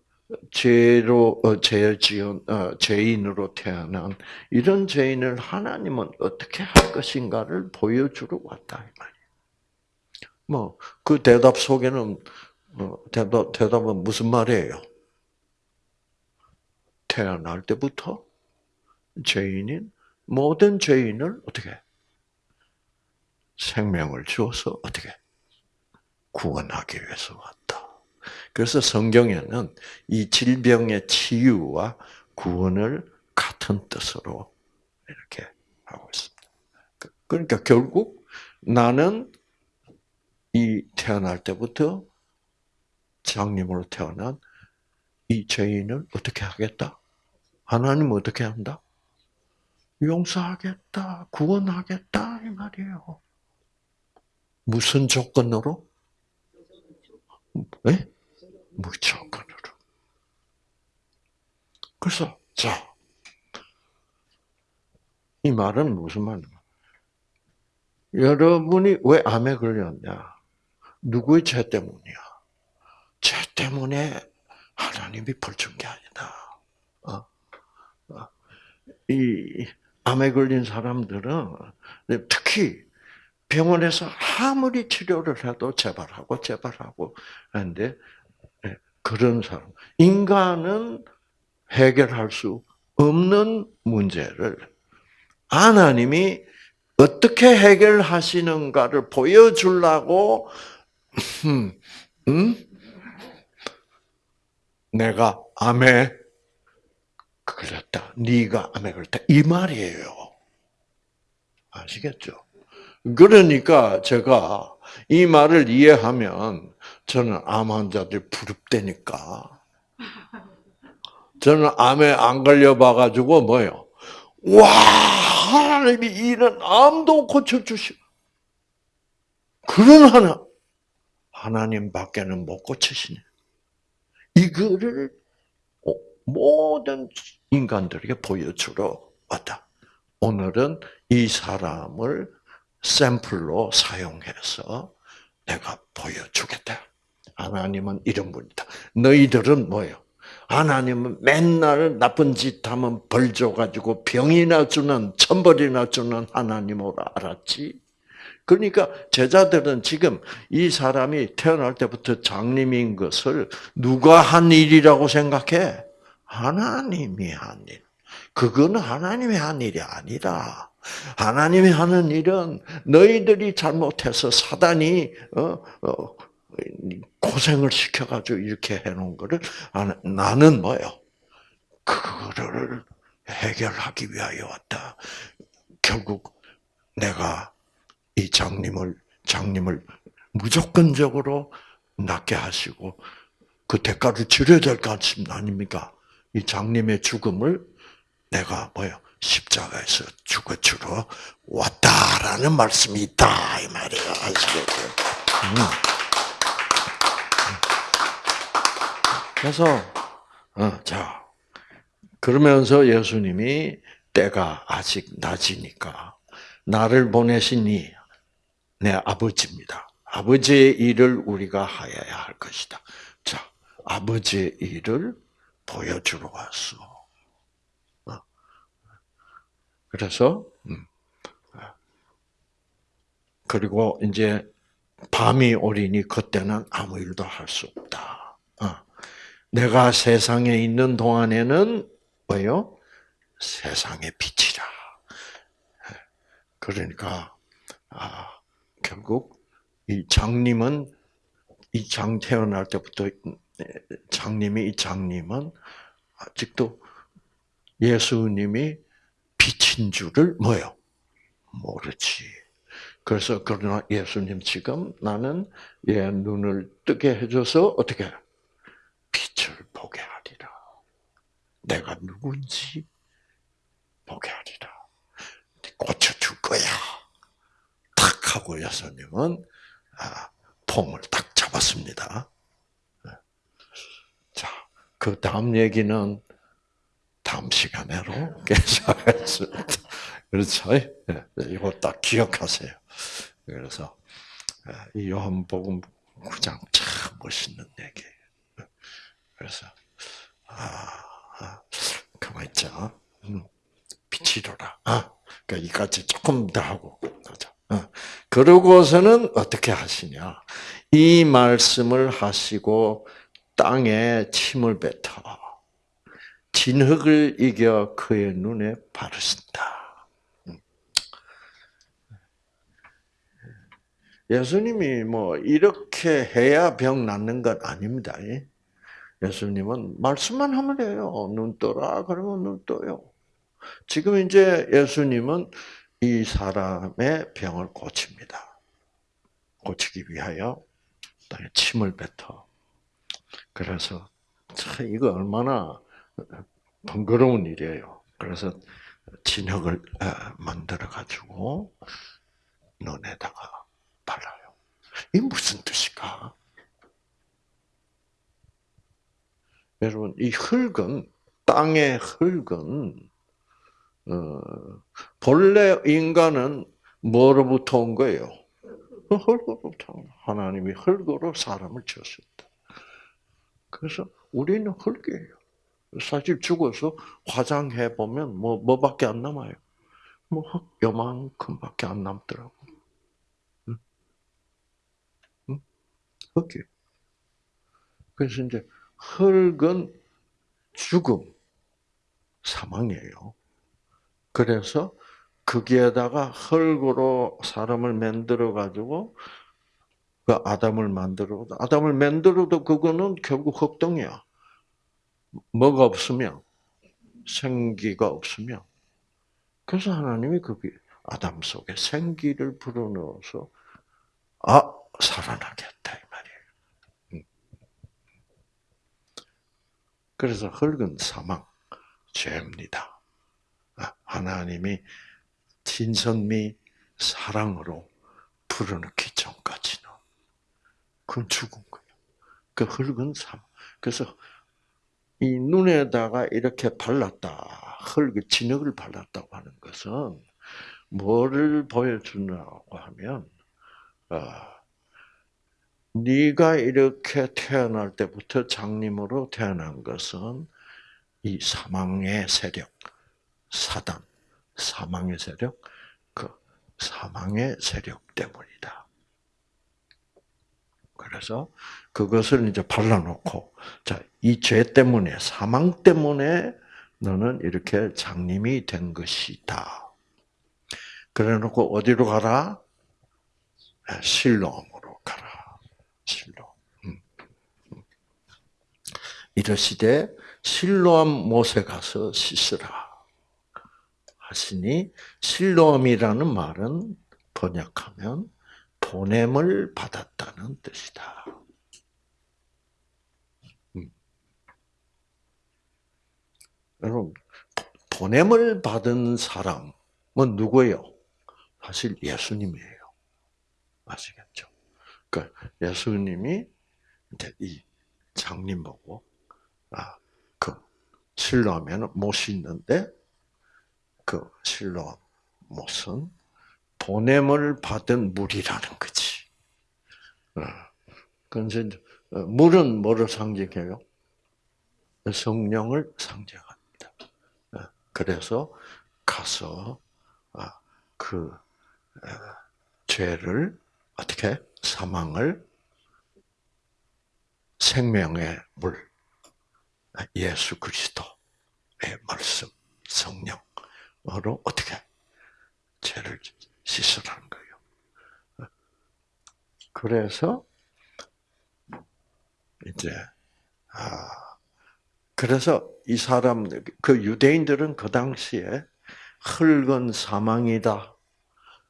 죄로 어, 죄 지은 어, 죄인으로 태어난 이런 죄인을 하나님은 어떻게 할 것인가를 보여주러 왔다 이 말이에요. 뭐 그 대답 속에는 어, 대답 대답은 무슨 말이에요? 태어날 때부터 죄인인 모든 죄인을 어떻게 생명을 주어서 어떻게 구원하기 위해서 왔다. 그래서 성경에는 이 질병의 치유와 구원을 같은 뜻으로 이렇게 하고 있습니다. 그러니까 결국 나는 이 태어날 때부터 장님으로 태어난 이 죄인을 어떻게 하겠다? 하나님 어떻게 한다? 용서하겠다, 구원하겠다 이 말이에요. 무슨 조건으로? 네? 무조건으로. 그래서 자, 이 말은 무슨 말이야? 여러분이 왜 암에 걸렸냐? 누구의 죄 때문이야? 죄 때문에 하나님이 벌준 게 아니다. 어? 어? 이 암에 걸린 사람들은 특히 병원에서 아무리 치료를 해도 재발하고 재발하고 하는데 예, 그런 사람 인간은 해결할 수 없는 문제를 하나님이 어떻게 해결하시는가를 보여주려고 음, 음? 내가 암에 걸렸다. 네가 암에 걸렸다. 이 말이에요. 아시겠죠? 그러니까 제가 이 말을 이해하면 저는 암 환자들 부럽대니까. 저는 암에 안 걸려봐가지고 뭐요? 와 하나님이 이런 암도 고쳐주시. 그런 하나 하나님밖에는 못 고치시네. 이거를 모든 인간들에게 보여주러 왔다. 오늘은 이 사람을 샘플로 사용해서 내가 보여주겠다. 하나님은 이런 분이다. 너희들은 뭐예요? 하나님은 맨날 나쁜 짓 하면 벌 줘가지고 병이나 주는, 천벌이나 주는 하나님으로 알았지. 그러니까 제자들은 지금 이 사람이 태어날 때부터 장님인 것을 누가 한 일이라고 생각해? 하나님이 한 일. 그거는 하나님이 한 일이 아니라 하나님이 하는 일은 너희들이 잘못해서 사단이 어, 어, 고생을 시켜가지고 이렇게 해놓은 거를 나는 뭐요? 그거를 해결하기 위하여 왔다. 결국 내가 이 장님을 장님을 무조건적으로 낫게 하시고 그 대가를 치러야 될 것 아닙니까? 이 장님의 죽음을 내가 뭐요? 십자가에서 죽어 주러 왔다라는 말씀이 있다 이 말이에요. 아시겠죠? 음. 그래서 어, 자 그러면서 예수님이 때가 아직 낮이니까 나를 보내시니 내 아버지입니다. 아버지의 일을 우리가 하여야 할 것이다. 자, 아버지의 일을 보여주러 왔어. 그래서 음. 그리고 이제 밤이 오리니 그때는 아무 일도 할 수 없다. 어. 내가 세상에 있는 동안에는 뭐요? 세상의 빛이라. 그러니까 아, 결국 이 장님은 이 장 태어날 때부터 장님이 이 장님은 아직도 예수님이 빛인 줄을 뭐요? 모르지. 그래서 그러나 예수님 지금 나는 얘 눈을 뜨게 해줘서 어떻게 빛을 보게 하리라. 내가 누군지 보게 하리라. 고쳐줄 거야. 탁 하고 예수님은 아, 폼을 딱 잡았습니다. 자, 그 다음 얘기는 다음 시간에로 계속하겠습니다. 그렇죠? 예, 이거 딱 기억하세요. 그래서 예, 이 요한복음 9장 참 멋있는 얘기예요. 그래서 아, 가만 있자. 음, 빛이로라. 아, 그러니까 이까지 조금 더 하고 가자. 어. 그러고서는 어떻게 하시냐? 이 말씀을 하시고 땅에 침을 뱉어 진흙을 이겨 그의 눈에 바르신다. 음. 예수님이 뭐 이렇게 해야 병 낫는 건 아닙니다. 예수님은 말씀만 하면 돼요. 눈 떠라 그러면 눈 떠요. 지금 이제 예수님은 이 사람의 병을 고칩니다. 고치기 위하여 침을 뱉어. 그래서 참 이거 얼마나 번거로운 일이에요. 그래서 진흙을 만들어 가지고 눈에다가 발라요. 이 무슨 뜻일까? 여러분 이 흙은 땅의 흙은 어, 본래 인간은 뭐로부터 온 거예요? 흙으로부터 하나님이 흙으로 사람을 지었습니다. 그래서 우리는 흙이에요. 사실 죽어서 화장해 보면 뭐 뭐밖에 안 남아요. 뭐 흙 요만큼밖에 안 남더라고. 응? 응? 흙이. 그래서 이제 흙은 죽음, 사망이에요. 그래서 거기에다가 흙으로 사람을 만들어 가지고 그 아담을 만들어 아담을 만들어도 그거는 결국 흙덩이야. 뭐가 없으면 생기가 없으면 그래서 하나님이 거기 아담 속에 생기를 불어넣어서 아 살아나겠다 이 말이에요. 음. 그래서 흙은 사망, 죄입니다. 아, 하나님이 진선미 사랑으로 불어넣기 전까지는 그건 죽은 거예요. 그 흙은 사망. 그래서 이 눈에다가 이렇게 발랐다. 흙, 진흙을 발랐다고 하는 것은 뭐를 보여주냐고 하면, 어, 네가 이렇게 태어날 때부터 장님으로 태어난 것은 이 사망의 세력, 사단, 사망의 세력, 그 사망의 세력 때문이다. 그래서 그것을 이제 발라놓고, 자, 이 죄 때문에, 사망 때문에 너는 이렇게 장님이 된 것이다. 그래 놓고 어디로 가라? 실로암으로 가라. 실로. 음. 음. 이러시되 실로암 못에 가서 씻으라. 하시니 실로암이라는 말은 번역하면 보냄을 받았다는 뜻이다. 음. 여러분, 보냄을 받은 사람은 누구예요? 사실 예수님이에요. 아시겠죠? 그러니까 예수님이 이제 이 장님 보고 아, 그 실로하면 못이 있는데 그 실로 못은 보냄을 받은 물이라는 거지. 그래서 어, 물은 뭐를 상징해요? 성령을 상징합니다. 어, 그래서 가서 아, 그 어, 죄를 어떻게 사망을 생명의 물 예수 그리스도의 말씀 성령으로 어떻게 죄를 씻으라는 거예요. 그래서 이제 아 그래서 이 사람 그 유대인들은 그 당시에 흙은 사망이다.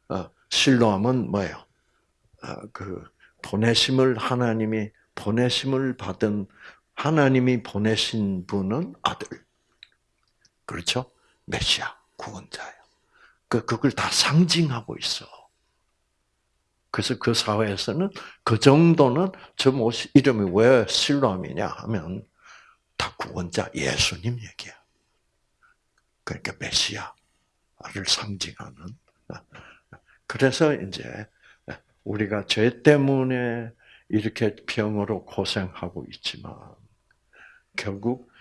어, 실로함은 뭐예요? 어, 그 보내심을 하나님이 보내심을 받은 하나님이 보내신 분은 아들. 그렇죠? 메시아 구원자예요. 그 그걸 다 상징하고 있어. 그래서 그 사회에서는 그 정도는 저 이름이 왜 실로암이냐 하면 다 구원자 예수님 얘기야. 그러니까 메시아를 상징하는. 그래서 이제 우리가 죄 때문에 이렇게 병으로 고생하고 있지만 결국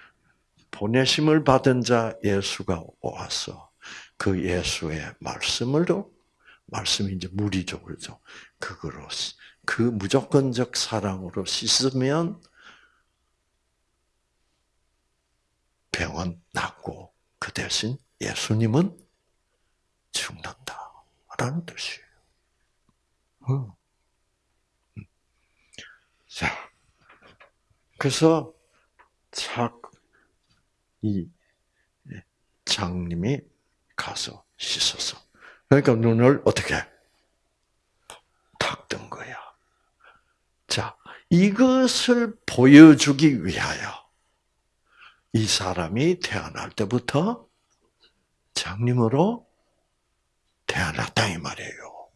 보내심을 받은 자 예수가 와서 그 예수의 말씀으로 말씀이 이제 물이죠, 그렇죠? 그거로 그 무조건적 사랑으로 씻으면 병은 낫고 그 대신 예수님은 죽는다라는 뜻이에요. 음. 자, 그래서 착이 장님이 가서 씻어서 그러니까 눈을 어떻게 탁 뜬 거야. 자, 이것을 보여주기 위하여 이 사람이 태어날 때부터 장님으로 태어났다 이 말이에요.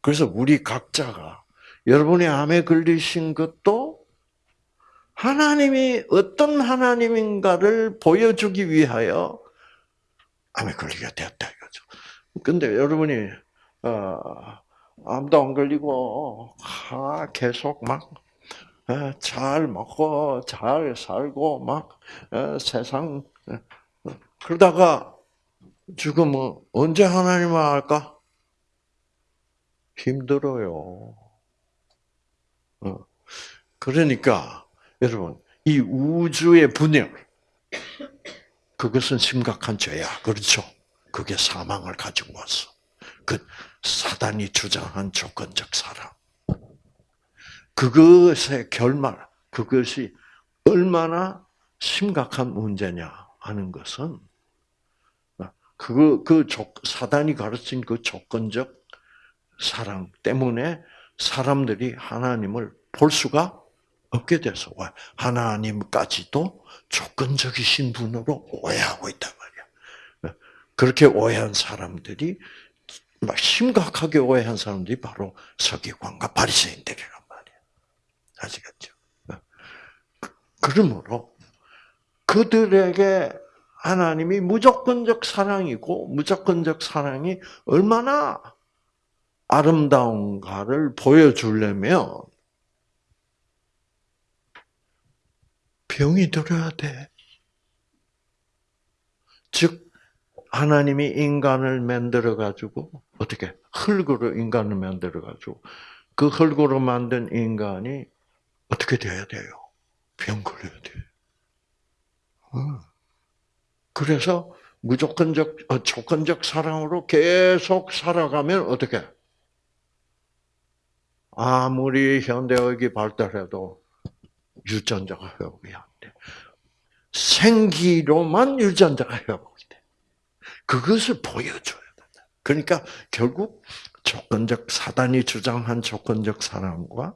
그래서 우리 각자가 여러분의 암에 걸리신 것도 하나님이 어떤 하나님인가를 보여주기 위하여 암에 걸리게 되었다 이거죠. 근데 여러분이 어, 암도 안 걸리고 아, 계속 막 잘 먹고 잘 살고 막 세상 그러다가 지금 뭐 언제 하나님을 알까? 힘들어요. 어. 그러니까 여러분 이 우주의 분열 그것은 심각한 죄야. 그렇죠? 그게 사망을 가지고 왔어. 그 사단이 주장한 조건적 사랑. 그것의 결말, 그것이 얼마나 심각한 문제냐 하는 것은 그, 그 사단이 가르친 그 조건적 사랑 때문에 사람들이 하나님을 볼 수가 없게 돼서 하나님까지도 조건적이신 분으로 오해하고 있단 말이야. 그렇게 오해한 사람들이 막 심각하게 오해한 사람들이 바로 서기관과 바리새인들이란 말이야. 아시겠죠? 그러므로 그들에게 하나님이 무조건적 사랑이고 무조건적 사랑이 얼마나 아름다운가를 보여주려면 병이 들어야 돼. 즉 하나님이 인간을 만들어 가지고 어떻게 흙으로 인간을 만들어 가지고 그 흙으로 만든 인간이 어떻게 돼야 돼요? 병 걸려야 돼. 어. 그래서 무조건적 어, 조건적 사랑으로 계속 살아가면 어떻게? 아무리 현대의학이 발달해도 유전자가 회복이 안 돼. 생기로만 유전자가 회복이 돼. 그것을 보여줘야 된다. 그러니까 결국 조건적 사단이 주장한 조건적 사랑과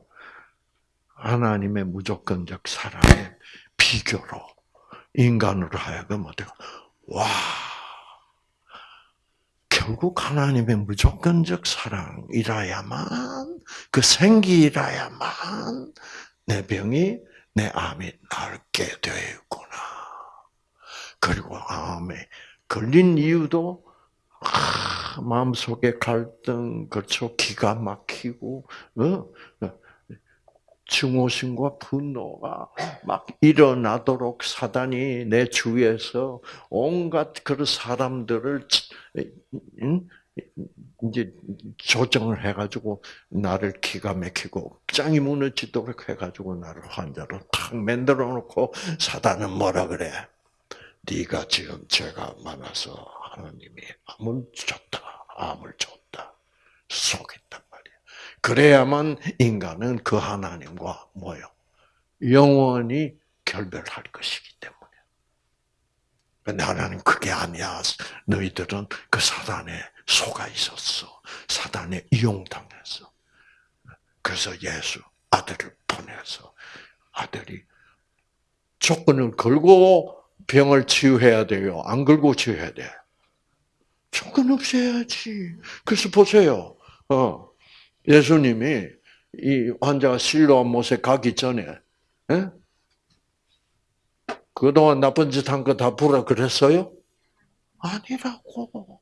하나님의 무조건적 사랑의 비교로 인간으로 하여금 어때요? 와, 결국 하나님의 무조건적 사랑이라야만 그 생기라야만 내 병이 내 암이 낫게 되었구나. 그리고 암에 걸린 이유도 아, 마음속에 갈등, 그렇죠. 기가 막히고, 어? 증오심과 분노가 막 일어나도록 사단이 내 주위에서 온갖 그런 사람들을 이제 조정을 해가지고 나를 기가 막히고 짱이 무너지도록 해가지고 나를 환자로 탁 만들어 놓고 사단은 뭐라 그래? 네가 지금 죄가 많아서 하나님이 암을 줬다, 암을 줬다, 속였단 말이야. 그래야만 인간은 그 하나님과 뭐요? 영원히 결별할 것이기 때문에. 근데 하나님 그게 아니야. 너희들은 그 사단에 속아 있었어. 사단에 이용당했어. 그래서 예수 아들을 보내서 아들이 조건을 걸고 병을 치유해야 돼요. 안 걸고 치유해야 돼. 조건 없이 해야지. 그래서 보세요. 어, 예수님이 이 환자가 실로암 못에 가기 전에 에? 예? 그동안 나쁜 짓 한 거 다 부라 그랬어요? 아니라고.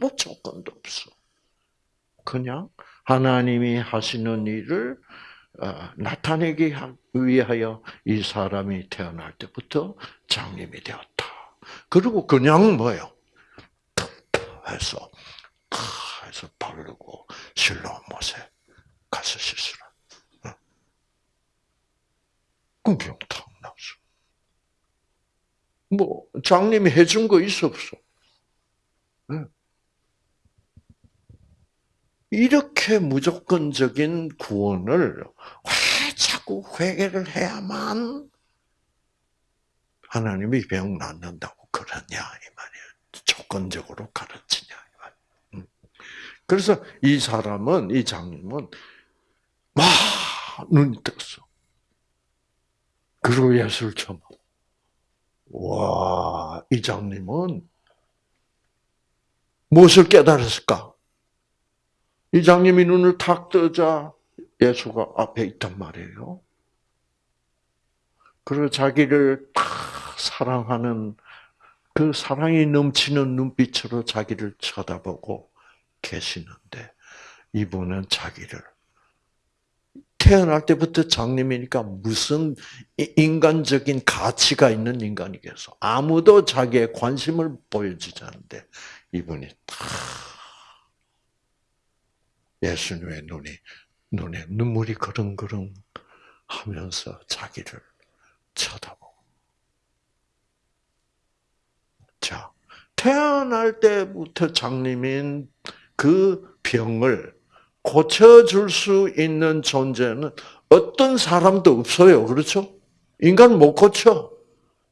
아무 조건도 없어. 그냥 하나님이 하시는 일을 어, 나타내기 하- 위하여 이 사람이 태어날 때부터 장님이 되었다. 그리고 그냥 뭐요? 해서 탁 해서 바르고 실로 못에 가서 씻으라. 어. 그럼 병탁 났어. 뭐 장님이 해준 거 있어 없어? 응. 이렇게 무조건적인 구원을 왜 자꾸 회개를 해야만 하나님이 병 낫는다고 그러냐 이 말이에요. 조건적으로 가르치냐 이 말. 음. 그래서 이 사람은 이 장님은 와 눈이 떴어. 그리고 예수를 쳐. 와, 이 장님은 무엇을 깨달았을까? 이 장님이 눈을 탁 뜨자 예수가 앞에 있단 말이에요. 그리고 자기를 탁 사랑하는 그 사랑이 넘치는 눈빛으로 자기를 쳐다보고 계시는데 이분은 자기를 태어날 때부터 장님이니까 무슨 인간적인 가치가 있는 인간이겠어. 아무도 자기의 관심을 보여주지 않는데 이분이 탁 예수님의 눈이 눈에 눈물이 그릉그릉 하면서 자기를 쳐다보고. 자, 태어날 때부터 장님인 그 병을 고쳐줄 수 있는 존재는 어떤 사람도 없어요. 그렇죠? 인간 못 고쳐.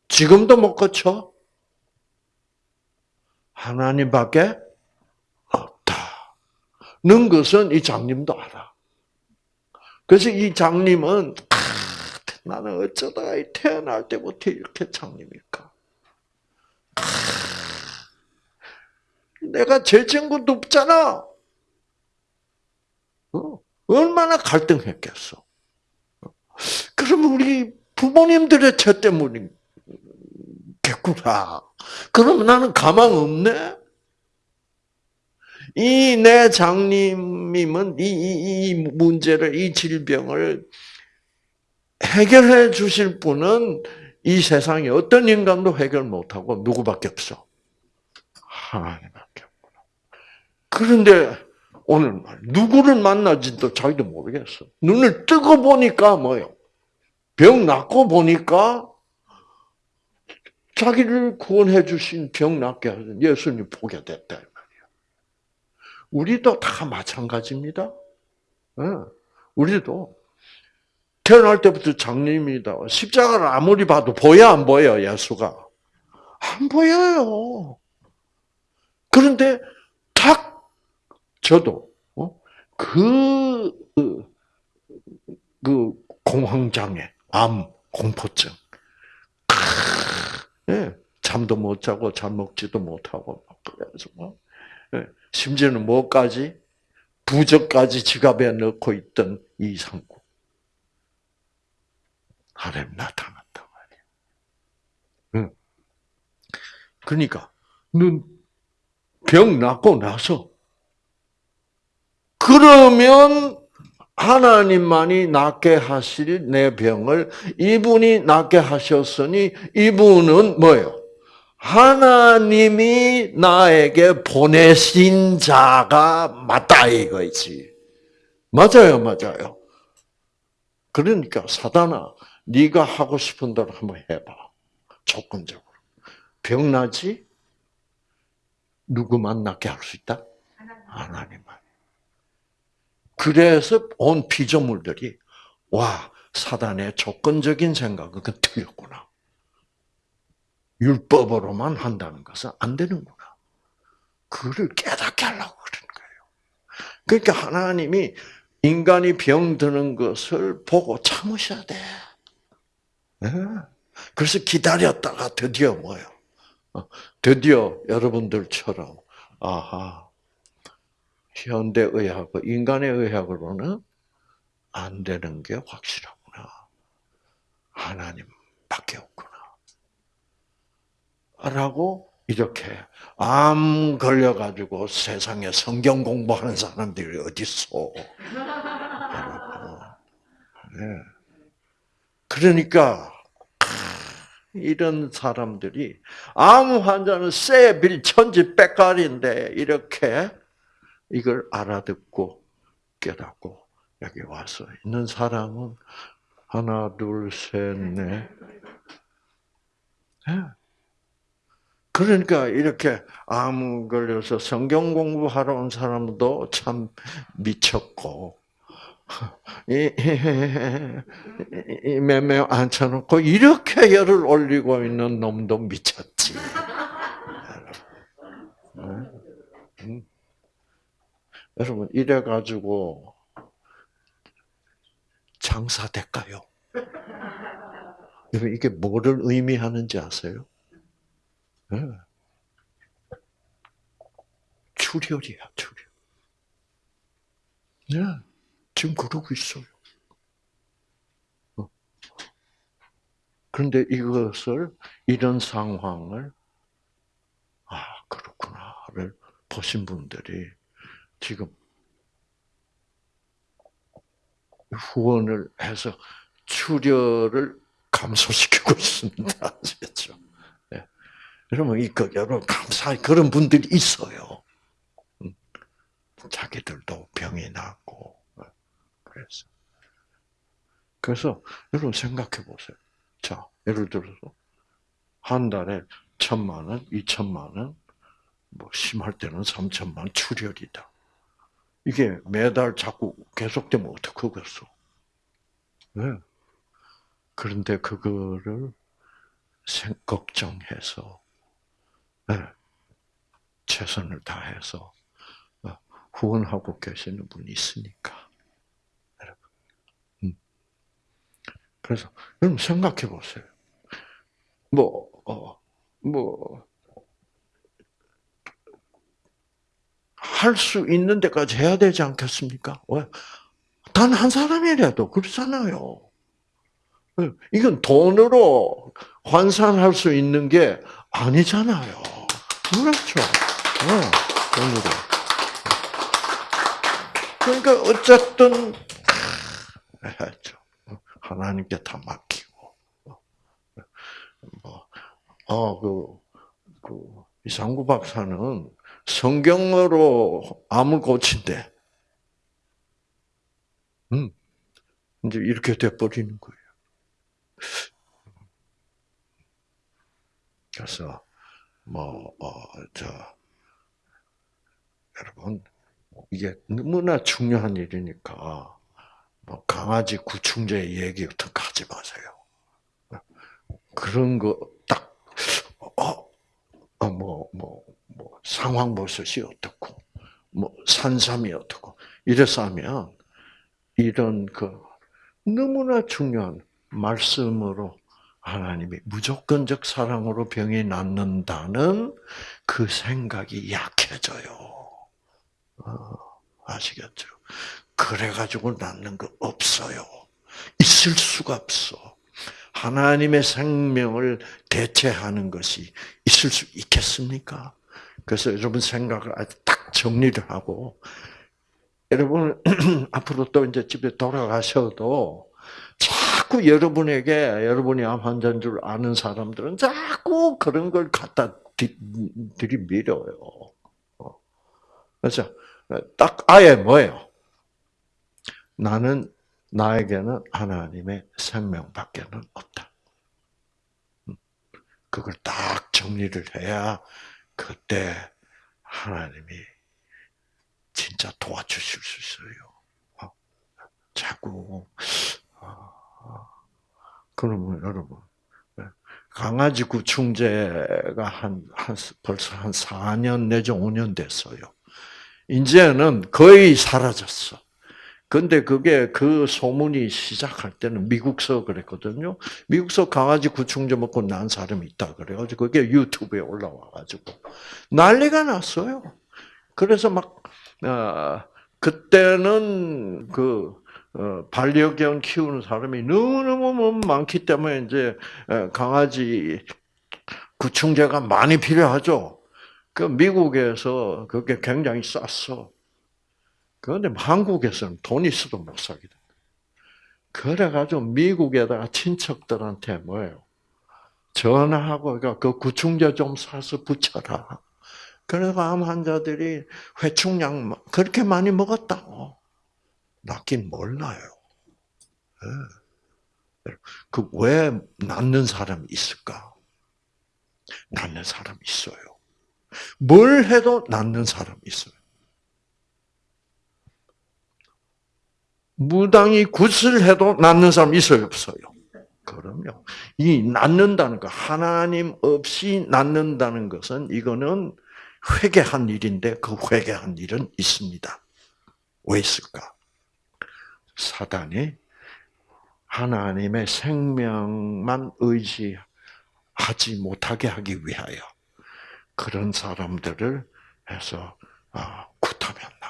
지금도 못 고쳐. 하나님밖에 없다. 는 것은 이 장님도 알아. 그래서 이 장님은 아, 나는 어쩌다 태어날 때부터 이렇게 장님일까? 아, 내가 죄진 것도 없잖아. 어? 얼마나 갈등했겠어. 그러면 우리 부모님들의 죄 때문이겠구나. 그러면 나는 가망 없네? 이 내 장님임은 이, 이, 이 문제를, 이 질병을 해결해 주실 분은 이 세상에 어떤 인간도 해결 못하고 누구밖에 없어? 하나님밖에 없구나. 그런데 오늘 말 누구를 만나지도 자기도 모르겠어. 눈을 뜨고 보니까 뭐요? 병 낫고 보니까 자기를 구원해 주신 병 낫게 하신 예수님 보게 됐다 이 말이야. 우리도 다 마찬가지입니다. 우리도 태어날 때부터 장님이다. 십자가를 아무리 봐도 보여 안 보여 예수가 안 보여요. 그런데 탁 저도 어? 그, 그, 그 공황장애, 암, 공포증, 예, 잠도 못 자고 잠 먹지도 못하고 그래서 뭐, 예, 심지어는 뭐까지 부적까지 지갑에 넣고 있던 이상구 하나님 나타났단 말이에요. 응. 그러니까 눈병 낫고 나서 그러면 하나님만이 낫게 하실 내 병을 이분이 낫게 하셨으니 이분은 뭐예요? 하나님이 나에게 보내신 자가 맞다 이거지. 맞아요, 맞아요. 그러니까 사단아, 네가 하고 싶은 대로 한번 해봐. 조건적으로. 병 나지? 누구만 낫게 할 수 있다? 하나님만. 그래서 온 피조물들이 와 사단의 조건적인 생각은 그 틀렸구나. 율법으로만 한다는 것은 안 되는구나. 그를 깨닫게 하려고 그러는 거예요. 그러니까 하나님이 인간이 병드는 것을 보고 참으셔야 돼. 네? 그래서 기다렸다가 드디어 뭐요? 어, 드디어 여러분들처럼 아하 현대 의학, 인간의 의학으로는 안 되는 게 확실하구나. 하나님밖에 없구나. 라고 이렇게 암 걸려가지고 세상에 성경 공부하는 사람들이 어디 있어? 그러니까 이런 사람들이 아무 환자는 쎄빌 천지 빽깔인데 이렇게 이걸 알아듣고 깨닫고 여기 와서 있는 사람은 하나 둘 셋넷 네. 그러니까 이렇게 암 걸려서 성경 공부하러 온 사람도 참 미쳤고 몇명 앉혀놓고 이렇게 열을 올리고 있는 놈도 미쳤지. 음. 여러분 이래 가지고 장사 될까요? 여러분 이게 뭐를 의미하는지 아세요? 네. 출혈이야 출혈. 네. 지금 그러고 있어요. 어. 그런데 이것을, 이런 상황을, 아, 그렇구나를 보신 분들이 지금 후원을 해서 출혈을 감소시키고 있습니다. 아시겠죠? 네. 여러분, 이, 그, 여러분, 감사, 그런 분들이 있어요. 음. 자기들도 병이 났고, 그래서. 그래서 여러분 생각해 보세요. 자, 예를 들어서 한 달에 천만 원, 이천만 원, 뭐 심할 때는 삼천만 원 출혈이다. 이게 매달 자꾸 계속되면 어떡하겠어? 네. 그런데 그거를 걱정해서 네. 최선을 다해서 어, 후원하고 계시는 분이 있으니까. 그래서 여러분 생각해 보세요. 뭐, 어, 뭐, 할 수 있는 데까지 해야 되지 않겠습니까? 왜? 단 한 사람이라도 그렇잖아요. 이건 돈으로 환산할 수 있는 게 아니잖아요. 그렇죠. 네, 돈으로. 그러니까 어쨌든 해야죠. 하나님께 다 맡기고 뭐, 어, 그, 그 이상구 박사는 성경으로 암을 고친대. 음, 이제 이렇게 돼버리는 거예요. 그래서 뭐, 어, 저, 여러분, 이게 너무나 중요한 일이니까, 뭐 강아지 구충제 얘기 거 하지 마세요. 그런 거 딱, 어, 어, 뭐, 뭐, 뭐, 상황버섯이 어떻고, 뭐, 산삼이 어떻고, 이래서 하면, 이런 그, 너무나 중요한 말씀으로 하나님이 무조건적 사랑으로 병이 낫는다는 그 생각이 약해져요. 어, 아시겠죠? 그래가지고 낫는 거 없어요. 있을 수가 없어. 하나님의 생명을 대체하는 것이 있을 수 있겠습니까? 그래서 여러분 생각을 아주 딱 정리를 하고, 여러분, 앞으로 또 이제 집에 돌아가셔도 자꾸 여러분에게, 여러분이 암 환자인 줄 아는 사람들은 자꾸 그런 걸 갖다 들이밀어요. 어. 그래서 딱 아예 뭐예요? 나는 나에게는 하나님의 생명밖에는 없다. 음. 그걸 딱 정리를 해야 그때 하나님이 진짜 도와주실 수 있어요. 어. 자꾸 어. 그러면 여러분 네. 강아지 구충제가 한, 한 벌써 한 4년 내지 5년 됐어요. 이제는 거의 사라졌어. 근데 그게 그 소문이 시작할 때는 미국서 그랬거든요. 미국서 강아지 구충제 먹고 난 사람이 있다 그래가지고 그게 유튜브에 올라와가지고 난리가 났어요. 그래서 막 어, 그때는 그 어, 반려견 키우는 사람이 너무너무 많기 때문에 이제 어, 강아지 구충제가 많이 필요하죠. 그 미국에서 그게 굉장히 쌌어. 그런데 한국에서는 돈 있어도 못 사게 돼. 그래가지고 미국에다가 친척들한테 뭐예요? 전화하고 그러니까 그 구충제 좀 사서 붙여라. 그래서 암 환자들이 회충약 그렇게 많이 먹었다고. 낫긴 몰라요. 예. 그왜 낫는 사람이 있을까? 낫는 사람이 있어요. 뭘 해도 낫는 사람이 있어요. 무당이 굿을 해도 낫는 사람 있어요, 없어요? 그럼요. 이 낫는다는 거, 하나님 없이 낫는다는 것은 이거는 회개한 일인데 그 회개한 일은 있습니다. 왜 있을까? 사단이 하나님의 생명만 의지하지 못하게 하기 위하여 그런 사람들을 해서 아, 굿하면 나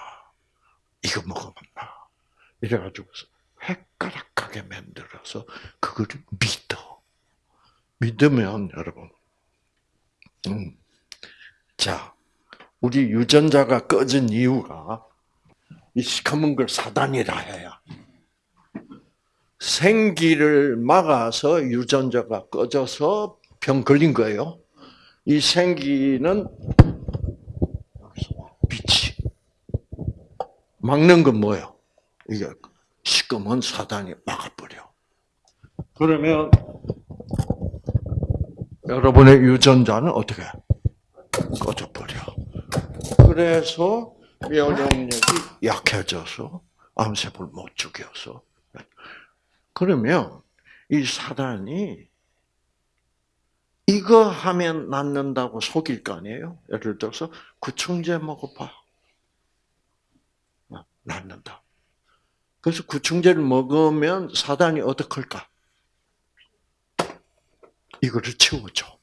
이거 먹으면 나 이래가지고 헷가락하게 만들어서 그거를 믿어 믿으면 여러분 음, 자 우리 유전자가 꺼진 이유가 이 시커먼 걸 사단이라 해야 생기를 막아서 유전자가 꺼져서 병 걸린 거예요. 이 생기는 빛이 막는 건 뭐예요? 이게 시꺼먼 사단이 막아버려. 그러면 여러분의 유전자는 어떻게 꺼져버려. 그래서 면역력이 약해져서 암세포를 못 죽여서 그러면 이 사단이 이거 하면 낫는다고 속일 거 아니에요? 예를 들어서 구충제 먹어봐. 낫는다. 그래서 구충제를 먹으면 사단이 어떡할까? 이거를 치워줘.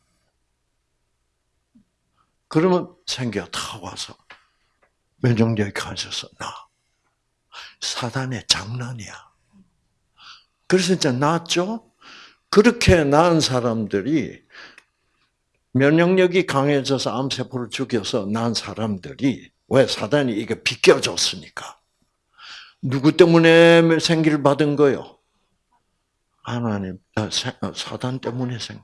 그러면 생겨 다 와서 면역력이 가져서 나. 사단의 장난이야. 그래서 이제 나았죠? 그렇게 낳은 사람들이 면역력이 강해져서 암세포를 죽여서 낳은 사람들이 왜 사단이 이게 비껴줬으니까. 누구 때문에 생기를 받은 거요? 하나님, 아, 어, 사단 때문에 생겨.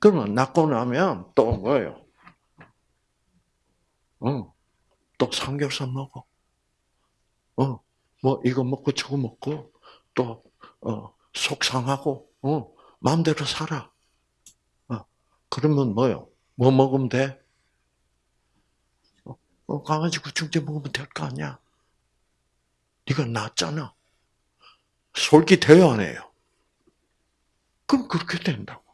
그러면 낳고 나면 또 뭐예요? 어, 또 삼겹살 먹어. 어, 뭐 이거 먹고 저거 먹고 또 어, 속상하고 어, 마음대로 살아. 어, 그러면 뭐요? 뭐 먹으면 돼? 어, 어 강아지 구충제 먹으면 될 거 아니야? 네가 낫잖아. 솔깃해요, 안 해요? 그럼 그렇게 된다고.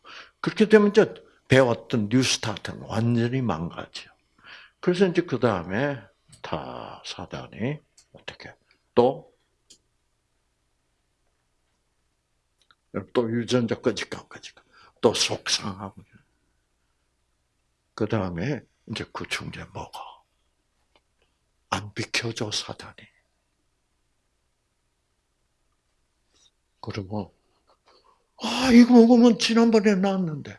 그렇게 되면 이제 배웠던 New Start는 완전히 망가져. 그래서 이제 그 다음에 다 사단이 어떻게 또, 또 유전자 꺼질까, 안 꺼질까. 또 속상하고. 그 다음에 이제 구충제 먹어. 안 비켜줘, 사단이. 그러면, 아, 이거 먹으면 지난번에 나왔는데.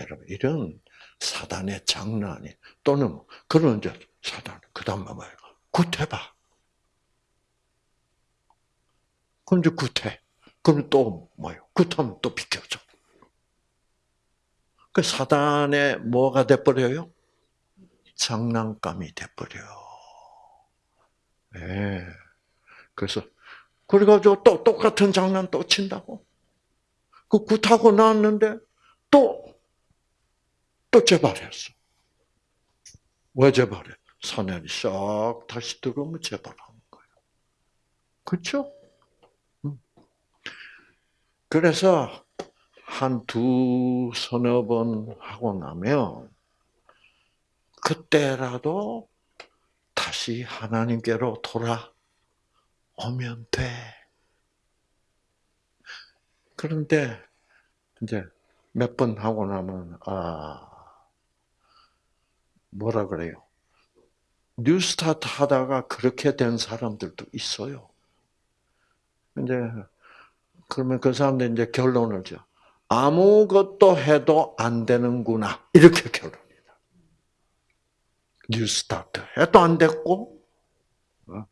여러분, 이런 사단의 장난이, 또는, 그런 이제 사단, 그 다음 뭐예요? 굿해봐. 그럼 이제 굿해. 그럼 또 뭐요? 굿하면 또 비켜줘. 그 사단의 뭐가 돼버려요? 장난감이 돼버려. 예. 네. 그래서 그래가지고 또 똑같은 장난 또 친다고. 그 굿하고 나왔는데 또, 또 재발했어. 왜 재발해? 사년이 싹 다시 들어오면 재발하는 거예요. 그렇죠? 그래서 한 두 서너 번 하고 나면 그때라도 다시 하나님께로 돌아 오면 돼. 그런데 이제 몇 번 하고 나면 아 뭐라 그래요? 뉴스타트 하다가 그렇게 된 사람들도 있어요. 이제 그러면 그 사람들 이제 결론을 줘. 아무것도 해도 안 되는구나. 이렇게 결론이다. 뉴스타트 해도 안 됐고, 어?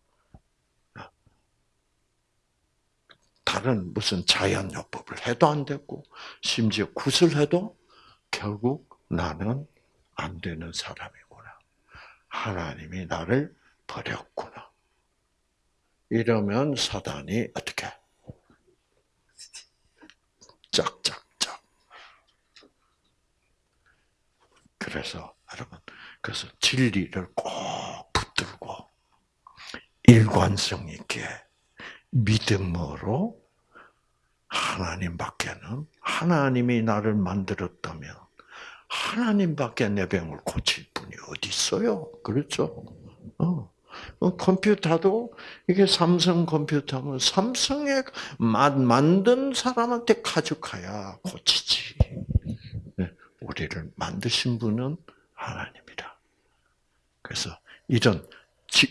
다른 무슨 자연요법을 해도 안 되고 심지어 굿을 해도 결국 나는 안 되는 사람이구나. 하나님이 나를 버렸구나. 이러면 사단이 어떻게? 짝짝짝. 그래서 여러분, 그래서 진리를 꼭 붙들고 일관성 있게 믿음으로 하나님밖에는 하나님이 나를 만들었다면 하나님밖에 내 병을 고칠 분이 어디 있어요? 그렇죠? 어. 어, 컴퓨터도 이게 삼성 컴퓨터면 삼성에 만든 사람한테 가져가야 고치지. 네, 우리를 만드신 분은 하나님이다. 그래서 이런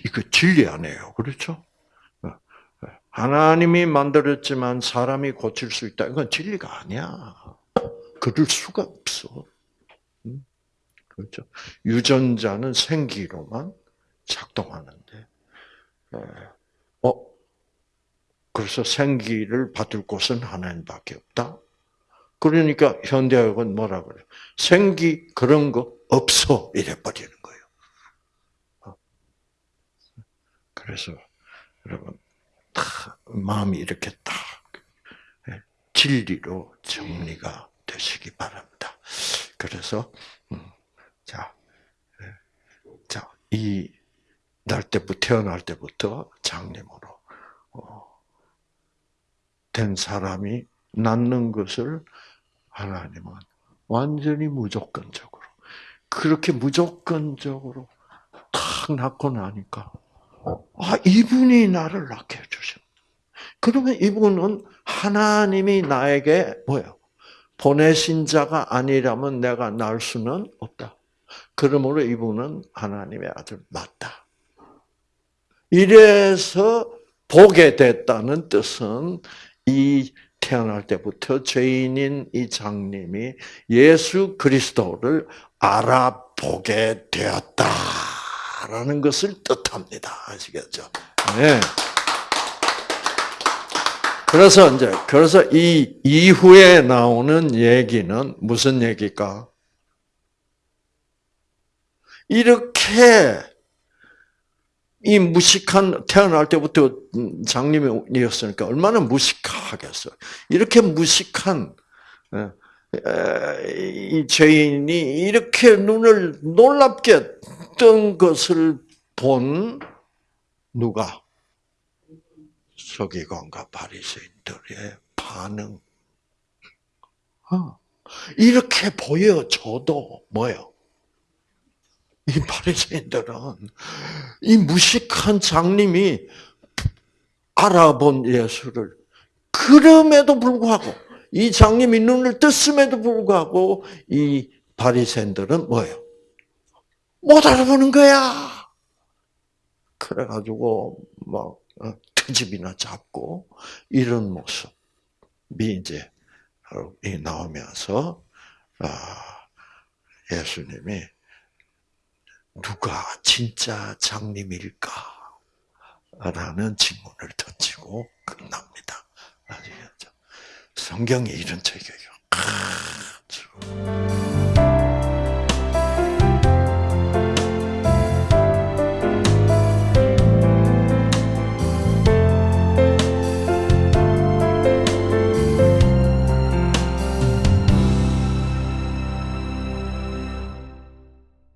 이거 진리 아니에요, 그렇죠? 어, 하나님이 만들었지만 사람이 고칠 수 있다. 이건 진리가 아니야. 그럴 수가 없어. 그렇죠? 유전자는 생기로만 작동하는데, 어, 그래서 생기를 받을 곳은 하나님밖에 없다. 그러니까 현대학은 뭐라 그래? 생기 그런 거 없어 이래 버리는 거예요. 어. 그래서 여러분 다 마음이 이렇게 딱 예, 진리로 정리가 되시기 바랍니다. 그래서 음, 자, 예, 자, 이 날 때부터 태어날 때부터 장님으로 어, 된 사람이 낳는 것을 하나님은 완전히 무조건적으로 그렇게 무조건적으로 탁 낳고 나니까 아 이분이 나를 낳게 해주셨. 그러면 이분은 하나님이 나에게 뭐요? 보내신 자가 아니라면 내가 낳을 수는 없다. 그러므로 이분은 하나님의 아들 맞다. 이래서 보게 됐다는 뜻은 이 태어날 때부터 죄인인 이 장님이 예수 그리스도를 알아보게 되었다 라는 것을 뜻합니다. 아시겠죠? 네. 그래서 이제 그래서 이 이후에 나오는 얘기는 무슨 얘기일까? 이렇게 이 무식한 태어날 때부터 장님이었으니까 얼마나 무식하겠어요. 이렇게 무식한 이 죄인이 이렇게 눈을 놀랍게 뜬 것을 본 누가 서기관과 바리새인들의 반응. 어. 이렇게 보여줘도 뭐요? 이 바리새인들은 이 무식한 장님이 알아본 예수를 그럼에도 불구하고 이 장님이 눈을 떴음에도 불구하고 이 바리새인들은 뭐예요? 못 알아보는 거야. 그래가지고 막 어, 트집이나 잡고 이런 모습이 이제 나오면서 아, 예수님이 누가 진짜 장님일까? 라는 질문을 던지고 끝납니다. 아시겠죠? 성경에 이런 책이에요.